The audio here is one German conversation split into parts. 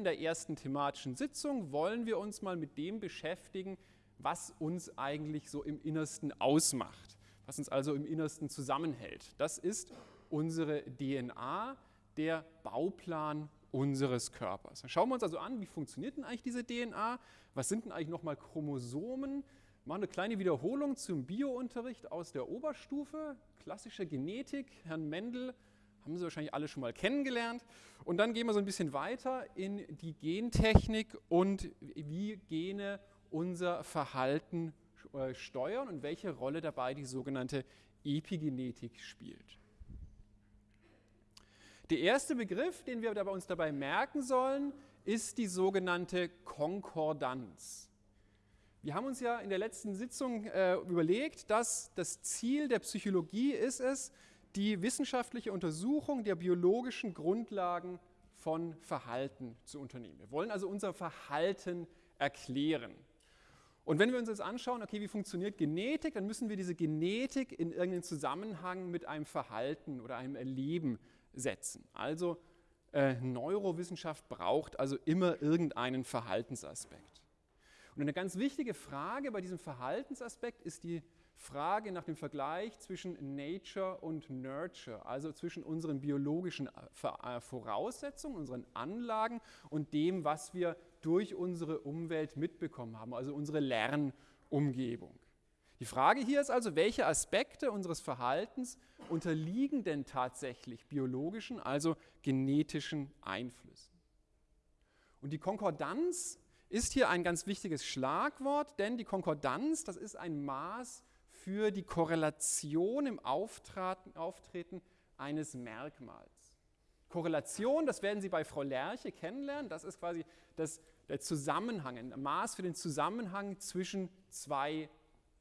in der ersten thematischen Sitzung wollen wir uns mal mit dem beschäftigen, was uns eigentlich so im Innersten ausmacht, was uns also im Innersten zusammenhält. Das ist unsere DNA, der Bauplan unseres Körpers. Dann schauen wir uns also an, wie funktioniert denn eigentlich diese DNA? Was sind denn eigentlich nochmal Chromosomen? Machen eine kleine Wiederholung zum Biounterricht aus der Oberstufe, klassische Genetik, Herrn Mendel haben Sie wahrscheinlich alle schon mal kennengelernt. Und dann gehen wir so ein bisschen weiter in die Gentechnik und wie Gene unser Verhalten äh, steuern und welche Rolle dabei die sogenannte Epigenetik spielt. Der erste Begriff, den wir uns dabei merken sollen, ist die sogenannte Konkordanz. Wir haben uns ja in der letzten Sitzung äh, überlegt, dass das Ziel der Psychologie ist es, die wissenschaftliche Untersuchung der biologischen Grundlagen von Verhalten zu unternehmen. Wir wollen also unser Verhalten erklären. Und wenn wir uns jetzt anschauen, okay, wie funktioniert Genetik, dann müssen wir diese Genetik in irgendeinen Zusammenhang mit einem Verhalten oder einem Erleben setzen. Also äh, Neurowissenschaft braucht also immer irgendeinen Verhaltensaspekt. Und eine ganz wichtige Frage bei diesem Verhaltensaspekt ist die Frage nach dem Vergleich zwischen Nature und Nurture, also zwischen unseren biologischen äh, äh, Voraussetzungen, unseren Anlagen und dem, was wir durch unsere Umwelt mitbekommen haben, also unsere Lernumgebung. Die Frage hier ist also, welche Aspekte unseres Verhaltens unterliegen denn tatsächlich biologischen, also genetischen Einflüssen? Und die Konkordanz ist hier ein ganz wichtiges Schlagwort, denn die Konkordanz, das ist ein Maß für die Korrelation im Auftreten eines Merkmals. Korrelation, das werden Sie bei Frau Lerche kennenlernen, das ist quasi das, der Zusammenhang, ein Maß für den Zusammenhang zwischen zwei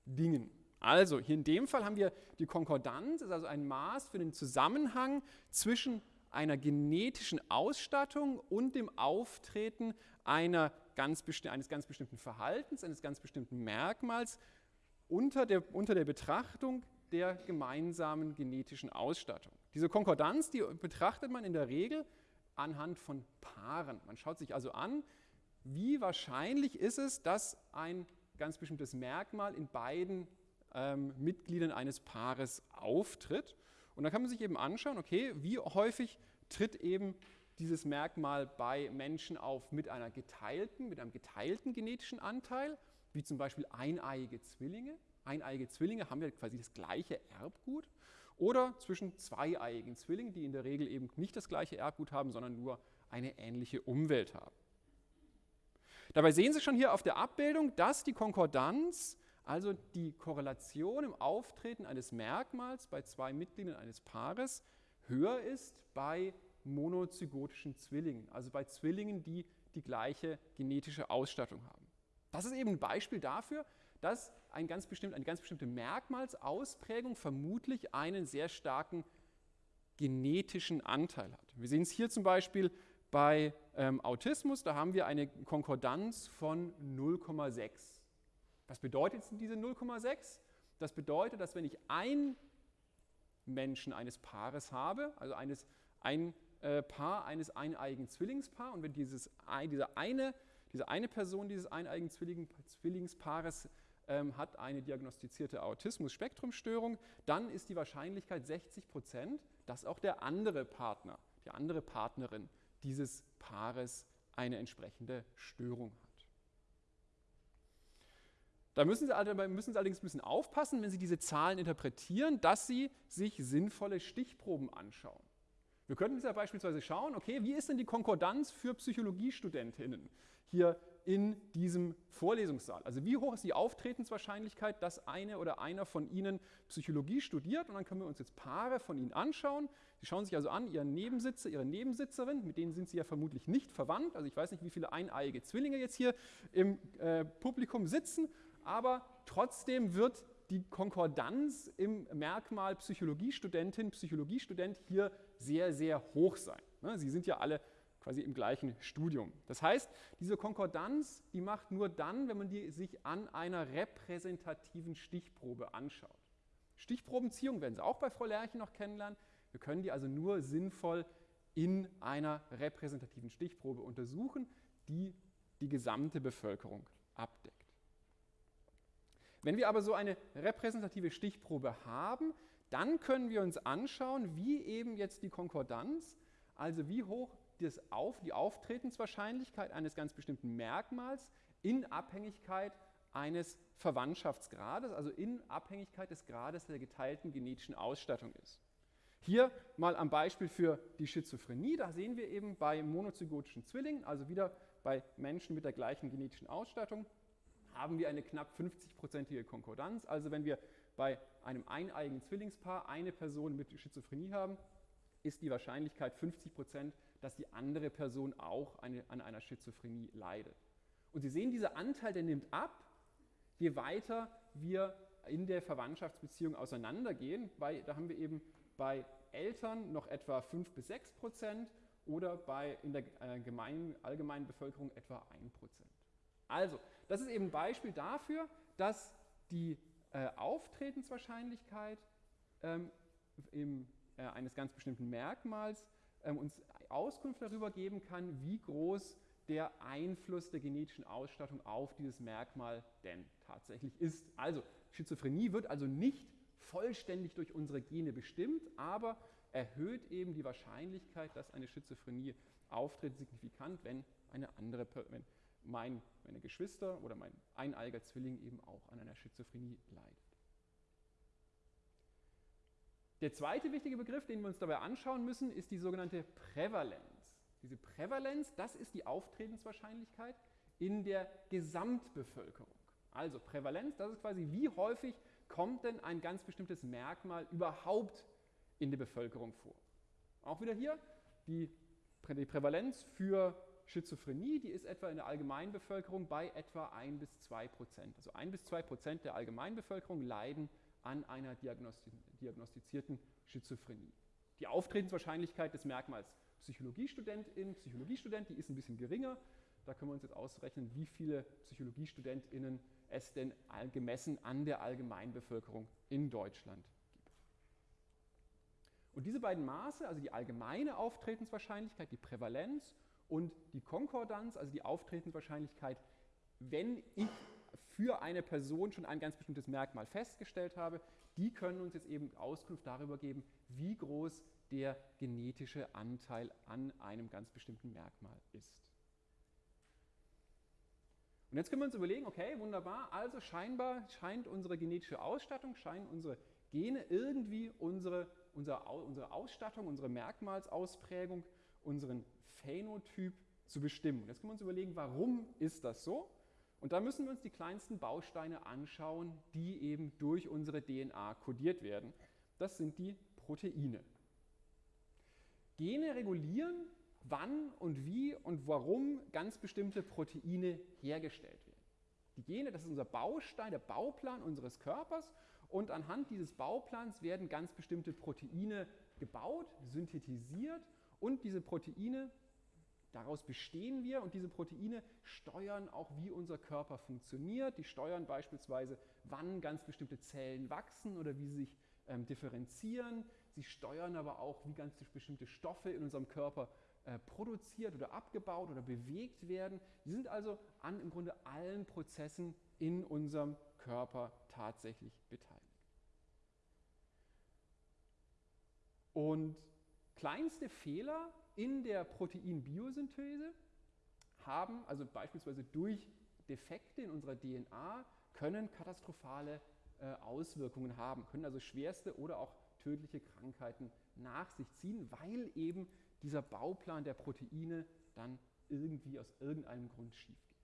Dingen. Also hier in dem Fall haben wir die Konkordanz, ist also ein Maß für den Zusammenhang zwischen einer genetischen Ausstattung und dem Auftreten einer ganz eines ganz bestimmten Verhaltens, eines ganz bestimmten Merkmals unter der, unter der Betrachtung der gemeinsamen genetischen Ausstattung. Diese Konkordanz, die betrachtet man in der Regel anhand von Paaren. Man schaut sich also an, wie wahrscheinlich ist es, dass ein ganz bestimmtes Merkmal in beiden ähm, Mitgliedern eines Paares auftritt. Und da kann man sich eben anschauen, okay, wie häufig tritt eben dieses Merkmal bei Menschen auf mit einer geteilten, mit einem geteilten genetischen Anteil, wie zum Beispiel eineiige Zwillinge. Eineiige Zwillinge haben ja quasi das gleiche Erbgut. Oder zwischen zweieiigen Zwillingen, die in der Regel eben nicht das gleiche Erbgut haben, sondern nur eine ähnliche Umwelt haben. Dabei sehen Sie schon hier auf der Abbildung, dass die Konkordanz, also die Korrelation im Auftreten eines Merkmals bei zwei Mitgliedern eines Paares, höher ist bei monozygotischen Zwillingen, also bei Zwillingen, die die gleiche genetische Ausstattung haben. Das ist eben ein Beispiel dafür, dass ein ganz bestimmt, eine ganz bestimmte Merkmalsausprägung vermutlich einen sehr starken genetischen Anteil hat. Wir sehen es hier zum Beispiel bei ähm, Autismus, da haben wir eine Konkordanz von 0,6. Was bedeutet diese 0,6? Das bedeutet, dass wenn ich ein Menschen eines Paares habe, also eines, ein äh, Paar eines eineigen Zwillingspaar, und wenn dieses, diese, eine, diese eine Person dieses eineigen Zwilling, Zwillingspaares ähm, hat eine diagnostizierte Autismus-Spektrumstörung, dann ist die Wahrscheinlichkeit 60 Prozent, dass auch der andere Partner, die andere Partnerin dieses Paares eine entsprechende Störung hat. Da müssen Sie, müssen Sie allerdings ein bisschen aufpassen, wenn Sie diese Zahlen interpretieren, dass Sie sich sinnvolle Stichproben anschauen. Wir könnten jetzt ja beispielsweise schauen, okay, wie ist denn die Konkordanz für Psychologiestudentinnen hier in diesem Vorlesungssaal? Also wie hoch ist die Auftretenswahrscheinlichkeit, dass eine oder einer von Ihnen Psychologie studiert? Und dann können wir uns jetzt Paare von Ihnen anschauen. Sie schauen sich also an, Ihren Nebensitzer, Ihre Nebensitzerin, mit denen sind Sie ja vermutlich nicht verwandt. Also ich weiß nicht, wie viele eineiige Zwillinge jetzt hier im äh, Publikum sitzen, aber trotzdem wird die Konkordanz im Merkmal Psychologiestudentin, Psychologiestudent hier sehr, sehr hoch sein. Ne, Sie sind ja alle quasi im gleichen Studium. Das heißt, diese Konkordanz, die macht nur dann, wenn man die sich an einer repräsentativen Stichprobe anschaut. Stichprobenziehung werden Sie auch bei Frau Lerche noch kennenlernen. Wir können die also nur sinnvoll in einer repräsentativen Stichprobe untersuchen, die die gesamte Bevölkerung abdeckt. Wenn wir aber so eine repräsentative Stichprobe haben, dann können wir uns anschauen, wie eben jetzt die Konkordanz, also wie hoch das Auf, die Auftretenswahrscheinlichkeit eines ganz bestimmten Merkmals in Abhängigkeit eines Verwandtschaftsgrades, also in Abhängigkeit des Grades der geteilten genetischen Ausstattung ist. Hier mal am Beispiel für die Schizophrenie, da sehen wir eben bei monozygotischen Zwillingen, also wieder bei Menschen mit der gleichen genetischen Ausstattung, haben wir eine knapp 50-prozentige Konkordanz. Also wenn wir bei einem eineigen Zwillingspaar eine Person mit Schizophrenie haben, ist die Wahrscheinlichkeit 50 Prozent, dass die andere Person auch eine, an einer Schizophrenie leidet. Und Sie sehen, dieser Anteil, der nimmt ab, je weiter wir in der Verwandtschaftsbeziehung auseinandergehen. Bei, da haben wir eben bei Eltern noch etwa 5 bis 6 Prozent oder bei, in der äh, gemeinen, allgemeinen Bevölkerung etwa 1 Prozent. Also, das ist eben ein Beispiel dafür, dass die äh, Auftretenswahrscheinlichkeit ähm, im, äh, eines ganz bestimmten Merkmals ähm, uns Auskunft darüber geben kann, wie groß der Einfluss der genetischen Ausstattung auf dieses Merkmal denn tatsächlich ist. Also Schizophrenie wird also nicht vollständig durch unsere Gene bestimmt, aber erhöht eben die Wahrscheinlichkeit, dass eine Schizophrenie auftritt, signifikant, wenn eine andere, wenn mein, meine Geschwister oder mein eineiger Zwilling eben auch an einer Schizophrenie leidet. Der zweite wichtige Begriff, den wir uns dabei anschauen müssen, ist die sogenannte Prävalenz. Diese Prävalenz, das ist die Auftretenswahrscheinlichkeit in der Gesamtbevölkerung. Also Prävalenz, das ist quasi, wie häufig kommt denn ein ganz bestimmtes Merkmal überhaupt in der Bevölkerung vor. Auch wieder hier die, die Prävalenz für Schizophrenie, die ist etwa in der Allgemeinbevölkerung bei etwa 1 bis 2 Prozent. Also 1 bis 2 Prozent der Allgemeinbevölkerung leiden an einer diagnostizierten Schizophrenie. Die Auftretenswahrscheinlichkeit des Merkmals Psychologiestudentin, Psychologiestudent, die ist ein bisschen geringer. Da können wir uns jetzt ausrechnen, wie viele PsychologiestudentInnen es denn gemessen an der Allgemeinbevölkerung in Deutschland gibt. Und diese beiden Maße, also die allgemeine Auftretenswahrscheinlichkeit, die Prävalenz und die Konkordanz, also die Auftretenswahrscheinlichkeit, wenn ich für eine Person schon ein ganz bestimmtes Merkmal festgestellt habe, die können uns jetzt eben Auskunft darüber geben, wie groß der genetische Anteil an einem ganz bestimmten Merkmal ist. Und jetzt können wir uns überlegen, okay, wunderbar, also scheinbar scheint unsere genetische Ausstattung, scheinen unsere Gene irgendwie unsere, unsere, unsere Ausstattung, unsere Merkmalsausprägung, unseren Phänotyp zu bestimmen. Jetzt können wir uns überlegen, warum ist das so? Und da müssen wir uns die kleinsten Bausteine anschauen, die eben durch unsere DNA kodiert werden. Das sind die Proteine. Gene regulieren, wann und wie und warum ganz bestimmte Proteine hergestellt werden. Die Gene, das ist unser Baustein, der Bauplan unseres Körpers und anhand dieses Bauplans werden ganz bestimmte Proteine gebaut, synthetisiert und diese Proteine Daraus bestehen wir und diese Proteine steuern auch, wie unser Körper funktioniert. Die steuern beispielsweise, wann ganz bestimmte Zellen wachsen oder wie sie sich ähm, differenzieren. Sie steuern aber auch, wie ganz bestimmte Stoffe in unserem Körper äh, produziert oder abgebaut oder bewegt werden. Sie sind also an im Grunde allen Prozessen in unserem Körper tatsächlich beteiligt. Und kleinste Fehler in der Proteinbiosynthese haben, also beispielsweise durch Defekte in unserer DNA, können katastrophale äh, Auswirkungen haben, können also schwerste oder auch tödliche Krankheiten nach sich ziehen, weil eben dieser Bauplan der Proteine dann irgendwie aus irgendeinem Grund schief geht.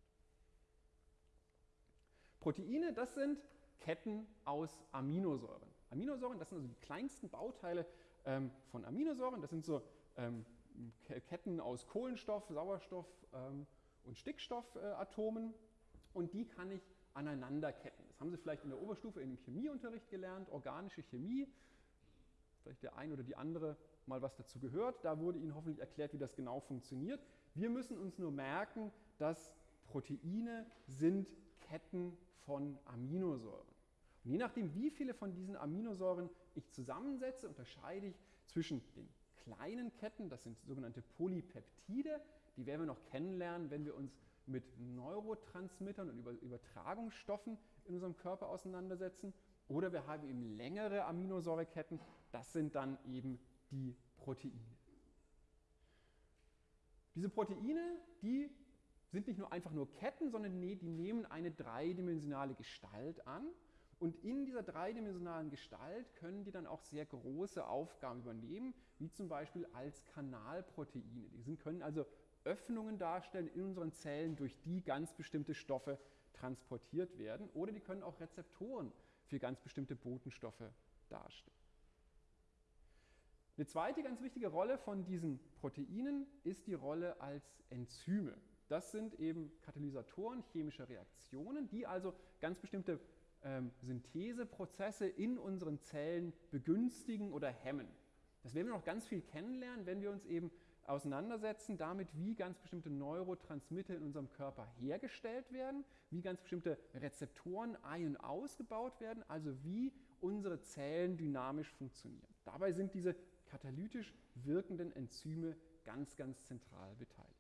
Proteine, das sind Ketten aus Aminosäuren. Aminosäuren, das sind also die kleinsten Bauteile ähm, von Aminosäuren. Das sind so ähm, Ketten aus Kohlenstoff, Sauerstoff ähm, und Stickstoffatomen und die kann ich aneinanderketten. Das haben Sie vielleicht in der Oberstufe in dem Chemieunterricht gelernt, organische Chemie. Vielleicht der eine oder die andere mal was dazu gehört. Da wurde Ihnen hoffentlich erklärt, wie das genau funktioniert. Wir müssen uns nur merken, dass Proteine sind Ketten von Aminosäuren. Und je nachdem, wie viele von diesen Aminosäuren ich zusammensetze, unterscheide ich zwischen den kleinen Ketten, das sind sogenannte Polypeptide. Die werden wir noch kennenlernen, wenn wir uns mit Neurotransmittern und Übertragungsstoffen in unserem Körper auseinandersetzen. Oder wir haben eben längere Aminosäureketten, das sind dann eben die Proteine. Diese Proteine, die sind nicht nur einfach nur Ketten, sondern die nehmen eine dreidimensionale Gestalt an. Und in dieser dreidimensionalen Gestalt können die dann auch sehr große Aufgaben übernehmen, wie zum Beispiel als Kanalproteine. Die können also Öffnungen darstellen in unseren Zellen, durch die ganz bestimmte Stoffe transportiert werden. Oder die können auch Rezeptoren für ganz bestimmte Botenstoffe darstellen. Eine zweite ganz wichtige Rolle von diesen Proteinen ist die Rolle als Enzyme. Das sind eben Katalysatoren chemischer Reaktionen, die also ganz bestimmte ähm, Syntheseprozesse in unseren Zellen begünstigen oder hemmen. Das werden wir noch ganz viel kennenlernen, wenn wir uns eben auseinandersetzen damit, wie ganz bestimmte Neurotransmitter in unserem Körper hergestellt werden, wie ganz bestimmte Rezeptoren ein- und ausgebaut werden, also wie unsere Zellen dynamisch funktionieren. Dabei sind diese katalytisch wirkenden Enzyme ganz, ganz zentral beteiligt.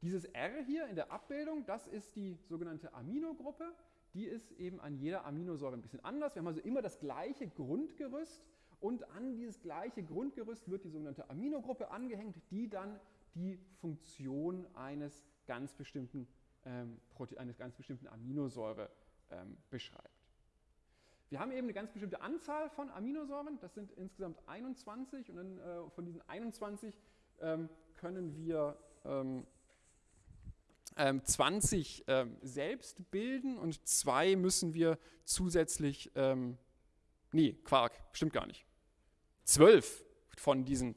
Dieses R hier in der Abbildung, das ist die sogenannte Aminogruppe. Die ist eben an jeder Aminosäure ein bisschen anders. Wir haben also immer das gleiche Grundgerüst und an dieses gleiche Grundgerüst wird die sogenannte Aminogruppe angehängt, die dann die Funktion eines ganz bestimmten, ähm, eines ganz bestimmten Aminosäure ähm, beschreibt. Wir haben eben eine ganz bestimmte Anzahl von Aminosäuren, das sind insgesamt 21 und dann äh, von diesen 21 ähm, können wir ähm, 20 ähm, selbst bilden und zwei müssen wir zusätzlich, ähm, nee, Quark, stimmt gar nicht. Zwölf von diesen,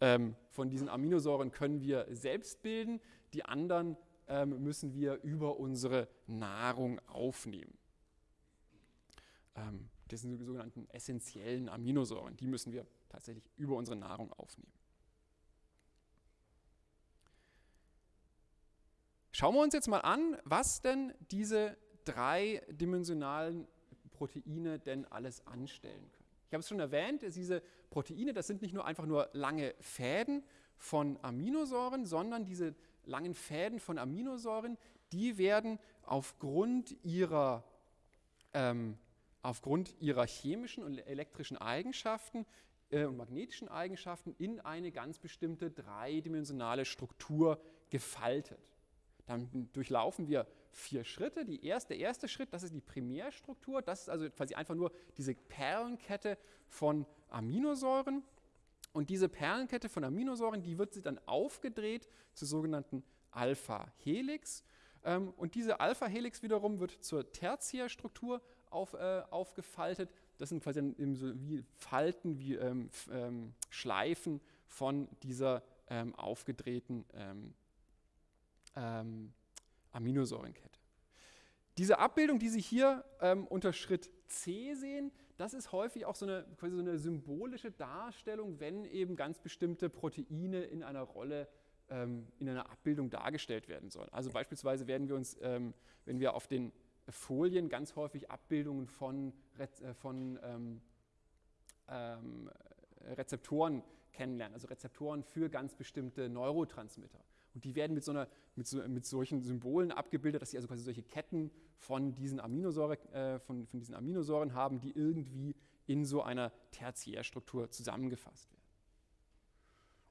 ähm, von diesen Aminosäuren können wir selbst bilden, die anderen ähm, müssen wir über unsere Nahrung aufnehmen. Ähm, das sind die sogenannten essentiellen Aminosäuren, die müssen wir tatsächlich über unsere Nahrung aufnehmen. Schauen wir uns jetzt mal an, was denn diese dreidimensionalen Proteine denn alles anstellen können. Ich habe es schon erwähnt, diese Proteine, das sind nicht nur einfach nur lange Fäden von Aminosäuren, sondern diese langen Fäden von Aminosäuren, die werden aufgrund ihrer, ähm, aufgrund ihrer chemischen und elektrischen Eigenschaften äh, und magnetischen Eigenschaften in eine ganz bestimmte dreidimensionale Struktur gefaltet. Dann durchlaufen wir vier Schritte. Die erste, der erste Schritt, das ist die Primärstruktur. Das ist also quasi einfach nur diese Perlenkette von Aminosäuren. Und diese Perlenkette von Aminosäuren, die wird dann aufgedreht zur sogenannten Alpha-Helix. Ähm, und diese Alpha-Helix wiederum wird zur Tertiärstruktur auf, äh, aufgefaltet. Das sind quasi so wie Falten, wie ähm, ähm, Schleifen von dieser ähm, aufgedrehten ähm, Aminosäurenkette. Diese Abbildung, die Sie hier ähm, unter Schritt C sehen, das ist häufig auch so eine, quasi so eine symbolische Darstellung, wenn eben ganz bestimmte Proteine in einer Rolle ähm, in einer Abbildung dargestellt werden sollen. Also beispielsweise werden wir uns, ähm, wenn wir auf den Folien ganz häufig Abbildungen von, äh, von ähm, ähm, Rezeptoren kennenlernen, also Rezeptoren für ganz bestimmte Neurotransmitter. Und die werden mit, so einer, mit, so, mit solchen Symbolen abgebildet, dass sie also quasi solche Ketten von diesen, Aminosäure, äh, von, von diesen Aminosäuren haben, die irgendwie in so einer Tertiärstruktur zusammengefasst werden.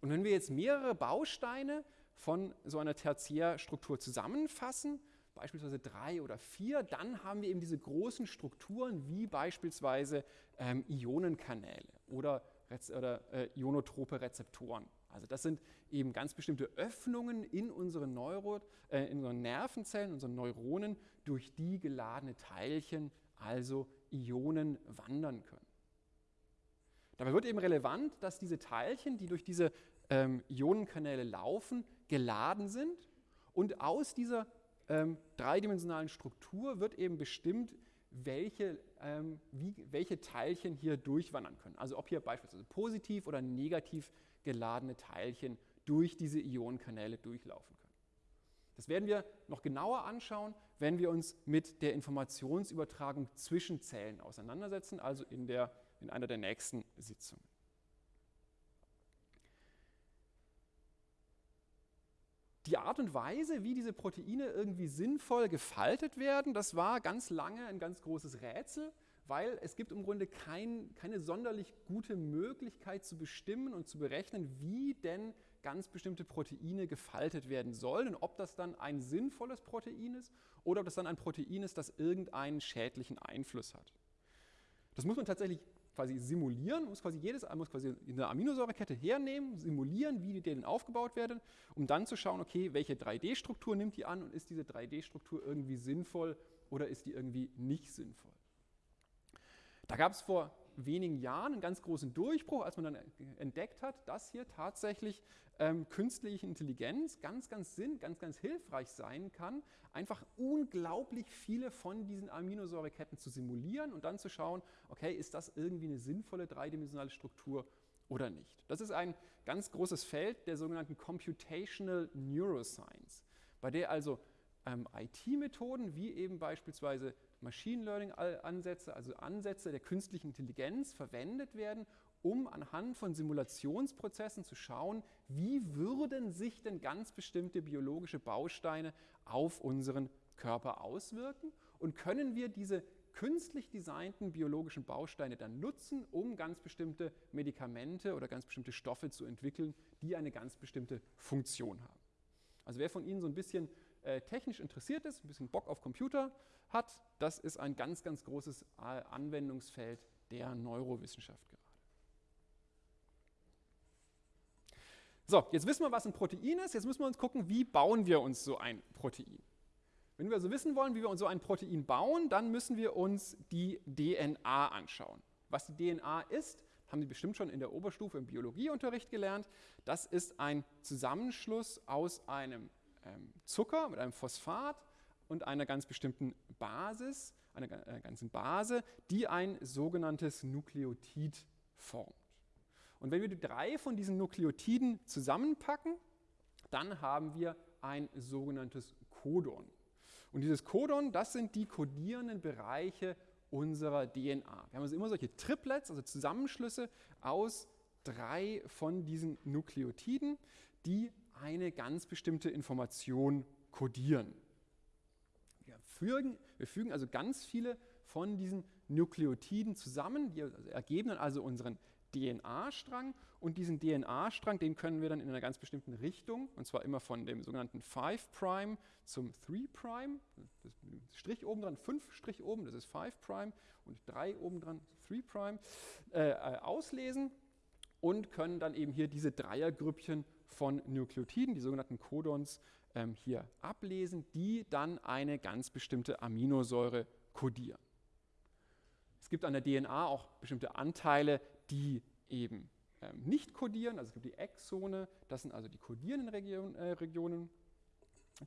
Und wenn wir jetzt mehrere Bausteine von so einer Tertiärstruktur zusammenfassen, beispielsweise drei oder vier, dann haben wir eben diese großen Strukturen wie beispielsweise ähm, Ionenkanäle oder, oder äh, ionotrope Rezeptoren. Also das sind eben ganz bestimmte Öffnungen in unseren, Neuro, äh, in unseren Nervenzellen, unseren Neuronen, durch die geladene Teilchen, also Ionen, wandern können. Dabei wird eben relevant, dass diese Teilchen, die durch diese ähm, Ionenkanäle laufen, geladen sind und aus dieser ähm, dreidimensionalen Struktur wird eben bestimmt, welche, ähm, wie, welche Teilchen hier durchwandern können. Also ob hier beispielsweise positiv oder negativ geladene Teilchen durch diese Ionenkanäle durchlaufen können. Das werden wir noch genauer anschauen, wenn wir uns mit der Informationsübertragung zwischen Zellen auseinandersetzen, also in der in einer der nächsten Sitzungen. Die Art und Weise, wie diese Proteine irgendwie sinnvoll gefaltet werden, das war ganz lange ein ganz großes Rätsel, weil es gibt im Grunde kein, keine sonderlich gute Möglichkeit zu bestimmen und zu berechnen, wie denn ganz bestimmte Proteine gefaltet werden sollen und ob das dann ein sinnvolles Protein ist oder ob das dann ein Protein ist, das irgendeinen schädlichen Einfluss hat. Das muss man tatsächlich quasi simulieren, muss quasi jedes muss quasi eine Aminosäurekette hernehmen, simulieren, wie die denn aufgebaut werden, um dann zu schauen, okay, welche 3D-Struktur nimmt die an und ist diese 3D-Struktur irgendwie sinnvoll oder ist die irgendwie nicht sinnvoll. Da gab es vor wenigen Jahren einen ganz großen Durchbruch, als man dann entdeckt hat, dass hier tatsächlich ähm, künstliche Intelligenz ganz, ganz sinn, ganz, ganz hilfreich sein kann, einfach unglaublich viele von diesen Aminosäureketten zu simulieren und dann zu schauen, okay, ist das irgendwie eine sinnvolle dreidimensionale Struktur oder nicht. Das ist ein ganz großes Feld der sogenannten Computational Neuroscience, bei der also ähm, IT-Methoden wie eben beispielsweise Machine Learning-Ansätze, also Ansätze der künstlichen Intelligenz verwendet werden, um anhand von Simulationsprozessen zu schauen, wie würden sich denn ganz bestimmte biologische Bausteine auf unseren Körper auswirken und können wir diese künstlich designten biologischen Bausteine dann nutzen, um ganz bestimmte Medikamente oder ganz bestimmte Stoffe zu entwickeln, die eine ganz bestimmte Funktion haben. Also wer von Ihnen so ein bisschen äh, technisch interessiert ist, ein bisschen Bock auf Computer hat, das ist ein ganz, ganz großes Anwendungsfeld der Neurowissenschaft gerade. So, jetzt wissen wir, was ein Protein ist. Jetzt müssen wir uns gucken, wie bauen wir uns so ein Protein. Wenn wir also wissen wollen, wie wir uns so ein Protein bauen, dann müssen wir uns die DNA anschauen. Was die DNA ist, haben Sie bestimmt schon in der Oberstufe im Biologieunterricht gelernt. Das ist ein Zusammenschluss aus einem Zucker mit einem Phosphat und einer ganz bestimmten Basis, einer, einer äh, ganzen Base, die ein sogenanntes Nukleotid formt. Und wenn wir die drei von diesen Nukleotiden zusammenpacken, dann haben wir ein sogenanntes Codon. Und dieses Codon, das sind die kodierenden Bereiche unserer DNA. Wir haben also immer solche Triplets, also Zusammenschlüsse aus drei von diesen Nukleotiden, die eine ganz bestimmte Information kodieren. Wir fügen, wir fügen also ganz viele von diesen Nukleotiden zusammen, die ergeben dann also unseren DNA-Strang und diesen DNA-Strang, den können wir dann in einer ganz bestimmten Richtung, und zwar immer von dem sogenannten 5' zum 3', das Strich oben dran, 5 Strich oben, das ist 5' und 3 oben dran, 3', äh, äh, auslesen und können dann eben hier diese Dreiergrüppchen von Nukleotiden, die sogenannten Codons, ähm, hier ablesen, die dann eine ganz bestimmte Aminosäure kodieren. Es gibt an der DNA auch bestimmte Anteile, die eben ähm, nicht kodieren. Also es gibt die Exone, das sind also die kodierenden Region, äh, Regionen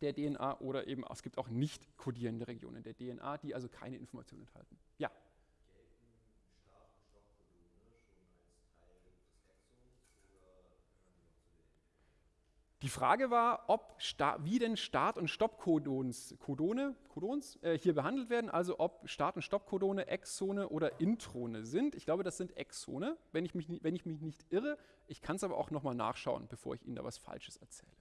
der DNA oder eben es gibt auch nicht kodierende Regionen der DNA, die also keine Informationen enthalten. Ja. Die Frage war, ob wie denn Start- und Stoppcodons Codons, äh, hier behandelt werden, also ob Start- und Stoppcodone Exone oder Introne sind. Ich glaube, das sind Exone, wenn ich mich, wenn ich mich nicht irre. Ich kann es aber auch nochmal nachschauen, bevor ich Ihnen da was Falsches erzähle.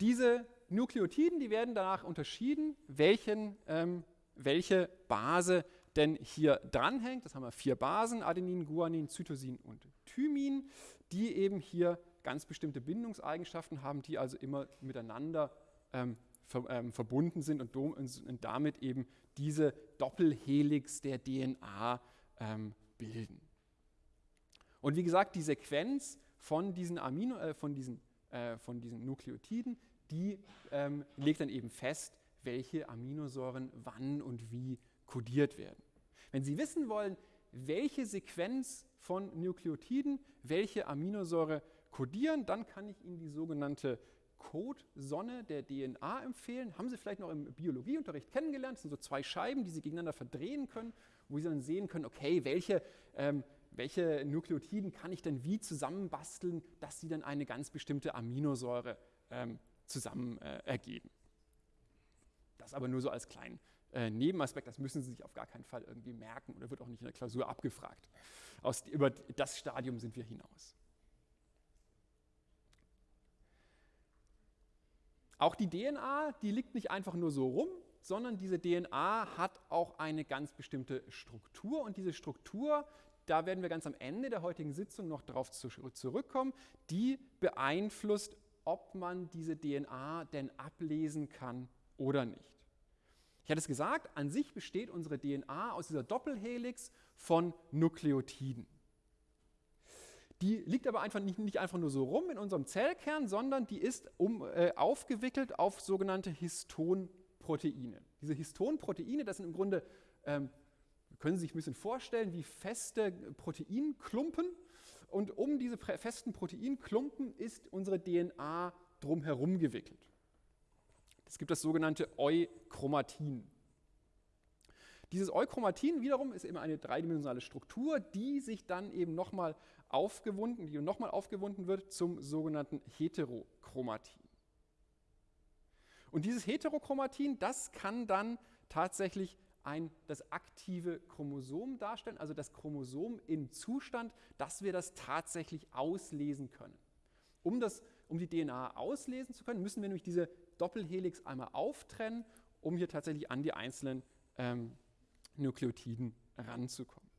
Diese Nukleotiden, die werden danach unterschieden, welchen, ähm, welche Base denn hier dranhängt. Das haben wir vier Basen, Adenin, Guanin, Cytosin und Thymin, die eben hier ganz bestimmte Bindungseigenschaften haben, die also immer miteinander ähm, ver, ähm, verbunden sind und, und, damit eben diese Doppelhelix der DNA ähm, bilden. Und wie gesagt, die Sequenz von diesen, Amino, äh, von diesen, äh, von diesen Nukleotiden, die ähm, legt dann eben fest, welche Aminosäuren wann und wie kodiert werden. Wenn Sie wissen wollen, welche Sequenz von Nukleotiden welche Aminosäure kodieren, dann kann ich Ihnen die sogenannte Codesonne der DNA empfehlen. Haben Sie vielleicht noch im Biologieunterricht kennengelernt. Das sind so zwei Scheiben, die Sie gegeneinander verdrehen können, wo Sie dann sehen können, okay, welche, ähm, welche Nukleotiden kann ich denn wie zusammenbasteln, dass sie dann eine ganz bestimmte Aminosäure ähm, zusammen äh, ergeben. Das aber nur so als kleinen äh, Nebenaspekt, das müssen Sie sich auf gar keinen Fall irgendwie merken oder wird auch nicht in der Klausur abgefragt. Aus, über das Stadium sind wir hinaus. Auch die DNA, die liegt nicht einfach nur so rum, sondern diese DNA hat auch eine ganz bestimmte Struktur und diese Struktur, da werden wir ganz am Ende der heutigen Sitzung noch darauf zurückkommen, die beeinflusst, ob man diese DNA denn ablesen kann oder nicht. Ich hatte es gesagt, an sich besteht unsere DNA aus dieser Doppelhelix von Nukleotiden. Die liegt aber einfach nicht, nicht, einfach nur so rum in unserem Zellkern, sondern die ist um, äh, aufgewickelt auf sogenannte Histonproteine. Diese Histonproteine, das sind im Grunde, ähm, können Sie sich ein bisschen vorstellen, wie feste Proteinklumpen. Und um diese festen Proteinklumpen ist unsere DNA drumherum gewickelt. Es gibt das sogenannte Euchromatin. Dieses Euchromatin wiederum ist eben eine dreidimensionale Struktur, die sich dann eben nochmal aufgewunden, die nochmal aufgewunden wird zum sogenannten Heterochromatin. Und dieses Heterochromatin, das kann dann tatsächlich ein, das aktive Chromosom darstellen, also das Chromosom im Zustand, dass wir das tatsächlich auslesen können. Um, das, um die DNA auslesen zu können, müssen wir nämlich diese Doppelhelix einmal auftrennen, um hier tatsächlich an die einzelnen ähm, Nukleotiden ranzukommen.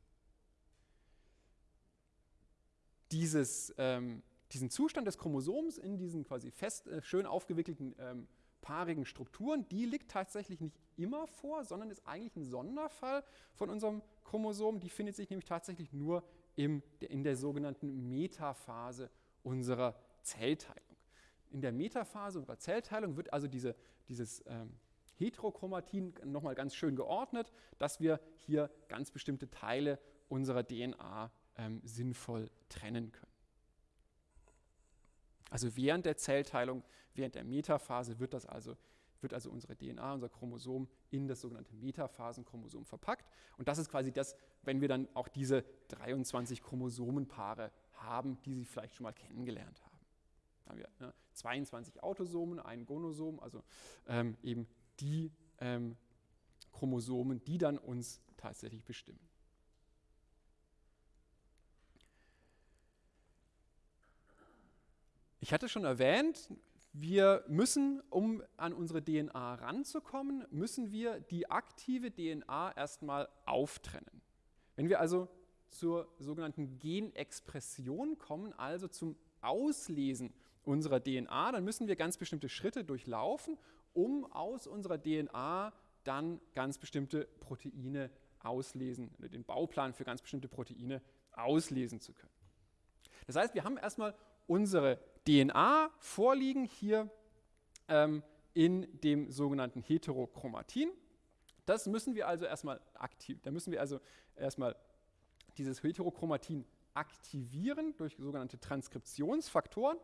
Dieses, ähm, diesen Zustand des Chromosoms in diesen quasi fest, äh, schön aufgewickelten ähm, paarigen Strukturen, die liegt tatsächlich nicht immer vor, sondern ist eigentlich ein Sonderfall von unserem Chromosom. Die findet sich nämlich tatsächlich nur im, in der sogenannten Metaphase unserer Zellteilung. In der Metaphase unserer Zellteilung wird also diese, dieses ähm, Heterochromatin nochmal ganz schön geordnet, dass wir hier ganz bestimmte Teile unserer DNA ähm, sinnvoll trennen können. Also während der Zellteilung, während der Metaphase wird das also wird also unsere DNA, unser Chromosom in das sogenannte Metaphasenchromosom verpackt. Und das ist quasi das, wenn wir dann auch diese 23 Chromosomenpaare haben, die Sie vielleicht schon mal kennengelernt haben. Haben wir ne, 22 Autosomen, ein Gonosom, also ähm, eben die ähm, Chromosomen, die dann uns tatsächlich bestimmen. Ich hatte schon erwähnt, wir müssen, um an unsere DNA ranzukommen, müssen wir die aktive DNA erstmal auftrennen. Wenn wir also zur sogenannten Genexpression kommen, also zum Auslesen unserer DNA, dann müssen wir ganz bestimmte Schritte durchlaufen, um aus unserer DNA dann ganz bestimmte Proteine auslesen, oder den Bauplan für ganz bestimmte Proteine auslesen zu können. Das heißt, wir haben erstmal unsere DNA vorliegen hier ähm, in dem sogenannten Heterochromatin. Das müssen wir also erstmal aktiv, da müssen wir also erstmal dieses Heterochromatin aktivieren durch sogenannte Transkriptionsfaktoren.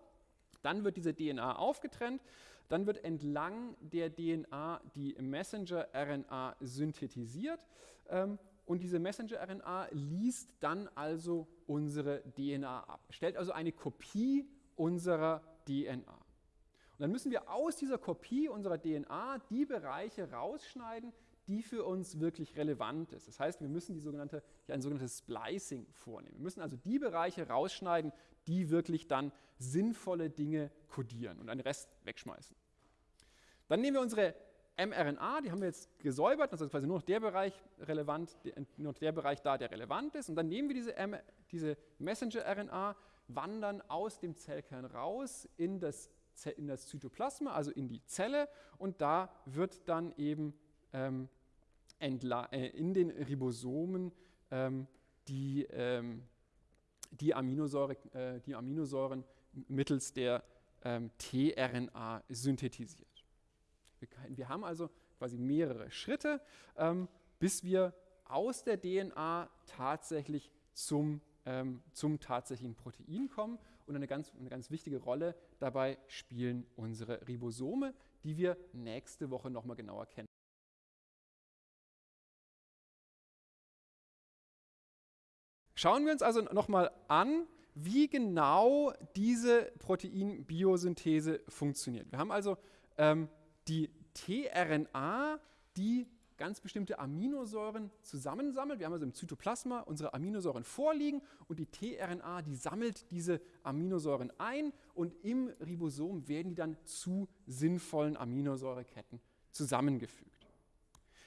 Dann wird diese DNA aufgetrennt, dann wird entlang der DNA die Messenger-RNA synthetisiert ähm, und diese Messenger-RNA liest dann also unsere DNA ab, stellt also eine Kopie unserer DNA. Und dann müssen wir aus dieser Kopie unserer DNA die Bereiche rausschneiden, die für uns wirklich relevant ist. Das heißt, wir müssen die sogenannte, ein sogenanntes Splicing vornehmen. Wir müssen also die Bereiche rausschneiden, die wirklich dann sinnvolle Dinge kodieren und einen Rest wegschmeißen. Dann nehmen wir unsere mRNA, die haben wir jetzt gesäubert, das ist quasi nur noch der Bereich relevant, nur der Bereich da, der relevant ist. Und dann nehmen wir diese, diese Messenger-RNA, wandern aus dem Zellkern raus in das, in das Zytoplasma, also in die Zelle. Und da wird dann eben ähm, äh, in den Ribosomen ähm, die, ähm, die, Aminosäure, äh, die Aminosäuren mittels der ähm, tRNA synthetisiert. Wir, wir, haben also quasi mehrere Schritte, ähm, bis wir aus der DNA tatsächlich zum, ähm, zum tatsächlichen Protein kommen. Und eine ganz, eine ganz wichtige Rolle dabei spielen unsere Ribosome, die wir nächste Woche nochmal genauer kennen. Schauen wir uns also nochmal an, wie genau diese Proteinbiosynthese funktioniert. Wir haben also ähm, die tRNA, die ganz bestimmte Aminosäuren zusammensammelt. Wir haben also im Zytoplasma unsere Aminosäuren vorliegen und die tRNA, die sammelt diese Aminosäuren ein und im Ribosom werden die dann zu sinnvollen Aminosäureketten zusammengefügt.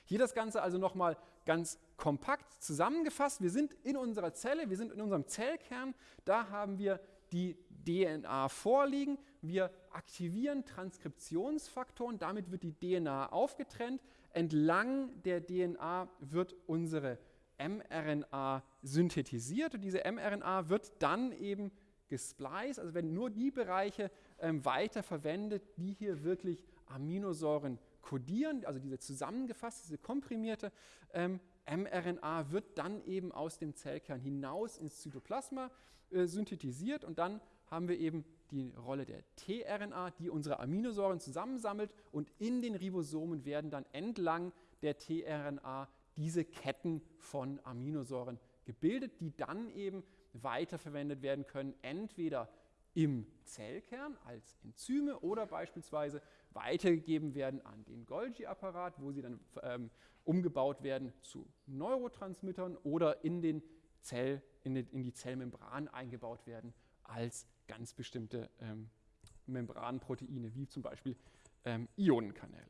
Hier das Ganze also nochmal ganz kompakt zusammengefasst. Wir sind in unserer Zelle, wir sind in unserem Zellkern, da haben wir die DNA vorliegen. Wir aktivieren Transkriptionsfaktoren, damit wird die DNA aufgetrennt. Entlang der DNA wird unsere mRNA synthetisiert und diese mRNA wird dann eben gespliced, also werden nur die Bereiche ähm, weiterverwendet, die hier wirklich Aminosäuren kodieren, also diese zusammengefasste, diese komprimierte ähm, mRNA wird dann eben aus dem Zellkern hinaus ins Zytoplasma äh, synthetisiert und dann haben wir eben die Rolle der tRNA, die unsere Aminosäuren zusammensammelt und in den Ribosomen werden dann entlang der tRNA diese Ketten von Aminosäuren gebildet, die dann eben weiterverwendet werden können, entweder im Zellkern als Enzyme oder beispielsweise weitergegeben werden an den Golgi-Apparat, wo sie dann ähm, umgebaut werden zu Neurotransmittern oder in, den Zell, in, die, in die Zellmembran eingebaut werden als ganz bestimmte ähm, Membranproteine, wie zum Beispiel ähm, Ionenkanäle.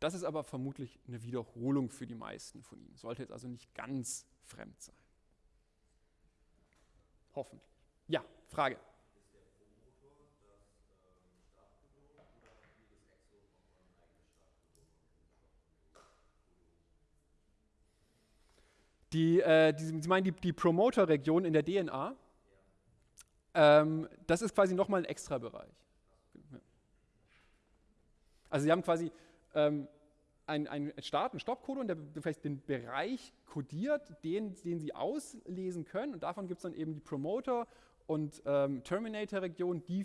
Das ist aber vermutlich eine Wiederholung für die meisten von Ihnen, sollte jetzt also nicht ganz fremd sein. Hoffentlich. Ja, Frage. Die, äh, die, Sie meinen die, die Promoter-Region in der DNA? Ähm, das ist quasi nochmal ein extra Bereich. Also Sie haben quasi ähm, einen Start, einen Stoppcodon, der vielleicht den Bereich kodiert, den, den Sie auslesen können. Und davon gibt es dann eben die Promoter- und ähm, Terminator-Region, die,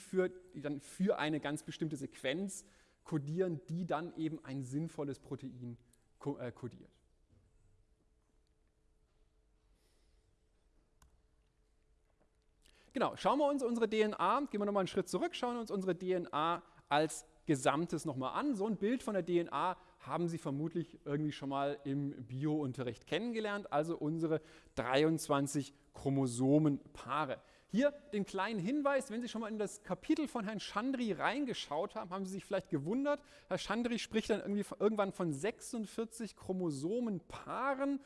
die dann für eine ganz bestimmte Sequenz kodieren, die dann eben ein sinnvolles Protein ko äh, kodiert. Genau, schauen wir uns unsere DNA, gehen wir nochmal einen Schritt zurück, schauen wir uns unsere DNA als Gesamtes nochmal an. So ein Bild von der DNA haben Sie vermutlich irgendwie schon mal im Biounterricht kennengelernt, also unsere 23 Chromosomenpaare. Hier den kleinen Hinweis, wenn Sie schon mal in das Kapitel von Herrn Chandri reingeschaut haben, haben Sie sich vielleicht gewundert. Herr Chandri spricht dann irgendwie irgendwann von 46 Chromosomenpaaren.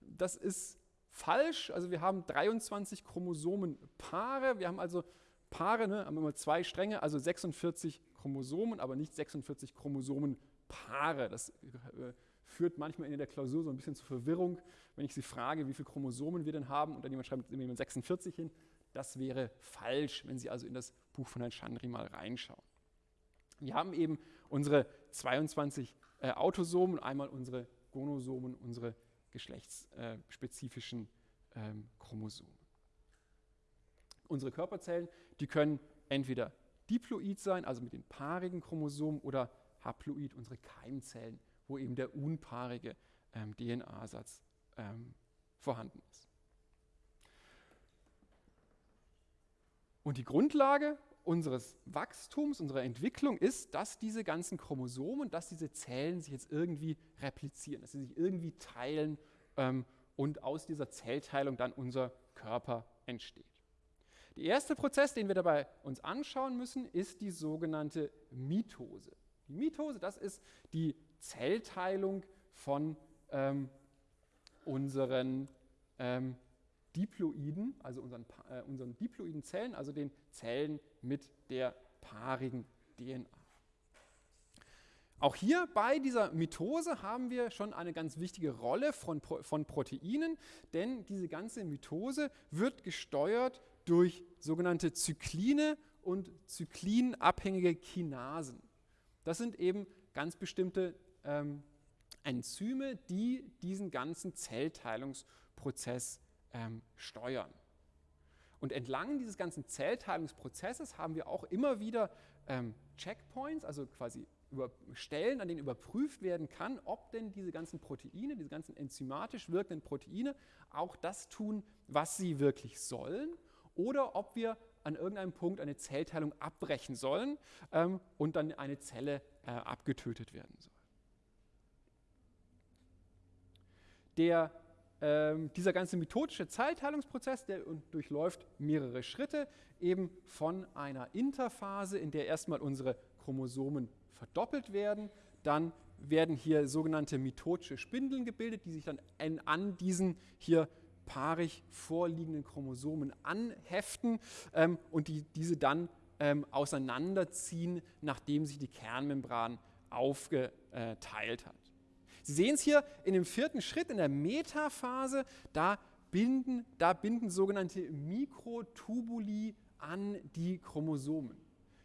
Das ist falsch. Also wir haben 23 Chromosomenpaare. Wir haben also Paare, ne, haben immer zwei Stränge, also 46 Chromosomen, aber nicht 46 Chromosomenpaare. Das äh, führt manchmal in der Klausur so ein bisschen zur Verwirrung, wenn ich Sie frage, wie viele Chromosomen wir denn haben und dann jemand schreibt immer 46 hin. Das wäre falsch, wenn Sie also in das Buch von Herrn Chandri mal reinschauen. Wir haben eben unsere 22 äh, Autosomen, einmal unsere Gonosomen, unsere geschlechtsspezifischen ähm, Chromosomen. Unsere Körperzellen, die können entweder diploid sein, also mit den paarigen Chromosomen, oder haploid, unsere Keimzellen, wo eben der unpaarige ähm, DNA-Satz ähm, vorhanden ist. Und die Grundlage unseres Wachstums, unserer Entwicklung ist, dass diese ganzen Chromosomen, dass diese Zellen sich jetzt irgendwie replizieren, dass sie sich irgendwie teilen ähm, und aus dieser Zellteilung dann unser Körper entsteht. Der erste Prozess, den wir dabei uns anschauen müssen, ist die sogenannte Mitose. Die Mitose, das ist die Zellteilung von ähm, unseren ähm, Diploiden, also unseren, äh, unseren diploiden Zellen, also den Zellen mit der paarigen DNA. Auch hier bei dieser Mitose haben wir schon eine ganz wichtige Rolle von, von Proteinen, denn diese ganze Mitose wird gesteuert durch sogenannte Zykline und zyklinabhängige Kinasen. Das sind eben ganz bestimmte ähm, Enzyme, die diesen ganzen Zellteilungsprozess ähm, steuern. Und entlang dieses ganzen Zellteilungsprozesses haben wir auch immer wieder ähm, Checkpoints, also quasi über Stellen, an denen überprüft werden kann, ob denn diese ganzen Proteine, diese ganzen enzymatisch wirkenden Proteine auch das tun, was sie wirklich sollen, oder ob wir an irgendeinem Punkt eine Zellteilung abbrechen sollen ähm, und dann eine Zelle äh, abgetötet werden soll. Der, ähm, dieser ganze methodische Zellteilungsprozess, der durchläuft mehrere Schritte, eben von einer Interphase, in der erstmal unsere Chromosomen verdoppelt werden, dann werden hier sogenannte mitotische Spindeln gebildet, die sich dann an diesen hier paarig vorliegenden Chromosomen anheften ähm, und die diese dann ähm, auseinanderziehen, nachdem sich die Kernmembran aufgeteilt hat. Sie sehen es hier in dem vierten Schritt, in der Metaphase, da binden, da binden sogenannte Mikrotubuli an die Chromosomen.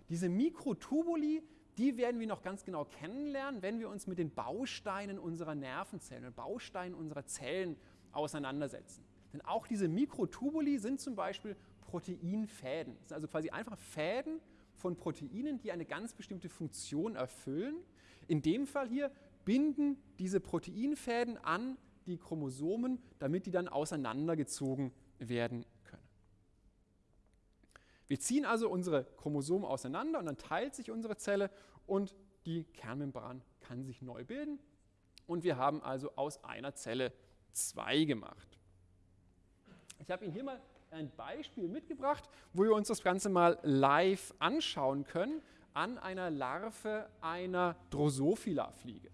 Diese Mikrotubuli, die werden wir noch ganz genau kennenlernen, wenn wir uns mit den Bausteinen unserer Nervenzellen, Bausteinen unserer Zellen auseinandersetzen. Denn auch diese Mikrotubuli sind zum Beispiel Proteinfäden. Das sind also quasi einfach Fäden von Proteinen, die eine ganz bestimmte Funktion erfüllen. In dem Fall hier binden diese Proteinfäden an die Chromosomen, damit die dann auseinandergezogen werden können. Wir ziehen also unsere Chromosomen auseinander und dann teilt sich unsere Zelle und die Kernmembran kann sich neu bilden. Und wir haben also aus einer Zelle zwei gemacht. Ich habe Ihnen hier mal ein Beispiel mitgebracht, wo wir uns das Ganze mal live anschauen können an einer Larve einer Drosophila-Fliege.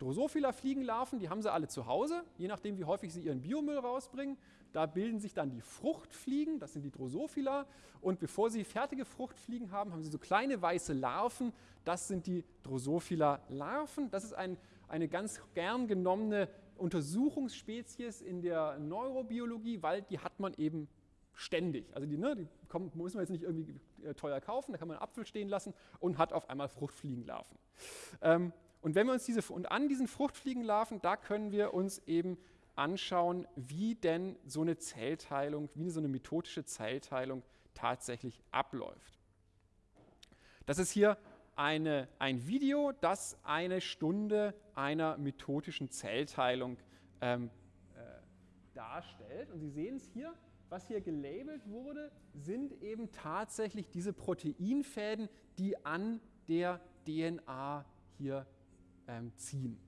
Drosophila-Fliegenlarven, die haben sie alle zu Hause, je nachdem, wie häufig sie ihren Biomüll rausbringen. Da bilden sich dann die Fruchtfliegen, das sind die Drosophila. Und bevor sie fertige Fruchtfliegen haben, haben sie so kleine weiße Larven, das sind die Drosophila-Larven. Das ist ein, eine ganz gern genommene Untersuchungsspezies in der Neurobiologie, weil die hat man eben ständig. Also die, ne, die kommen, muss man jetzt nicht irgendwie äh, teuer kaufen, da kann man einen Apfel stehen lassen und hat auf einmal Fruchtfliegenlarven. Ähm, und wenn wir uns diese, und an diesen Fruchtfliegenlarven, da können wir uns eben anschauen, wie denn so eine Zellteilung, wie so eine methodische Zellteilung tatsächlich abläuft. Das ist hier eine, ein Video, das eine Stunde einer methodischen Zellteilung ähm, äh, darstellt. Und Sie sehen es hier, was hier gelabelt wurde, sind eben tatsächlich diese Proteinfäden, die an der DNA hier ähm, ziehen.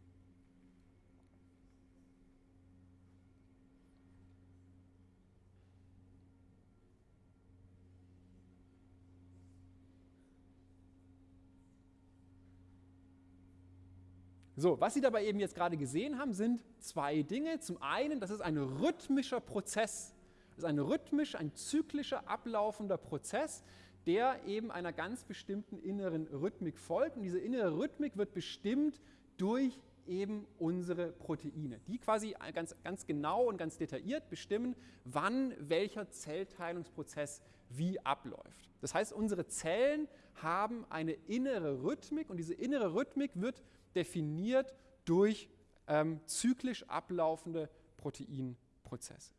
So, was Sie dabei eben jetzt gerade gesehen haben, sind zwei Dinge. Zum einen, das ist ein rhythmischer Prozess. Das ist ein rhythmisch, ein zyklischer, ablaufender Prozess, der eben einer ganz bestimmten inneren Rhythmik folgt. Und diese innere Rhythmik wird bestimmt durch eben unsere Proteine, die quasi ganz, ganz genau und ganz detailliert bestimmen, wann welcher Zellteilungsprozess wie abläuft. Das heißt, unsere Zellen haben eine innere Rhythmik und diese innere Rhythmik wird definiert durch ähm, zyklisch ablaufende Proteinprozesse.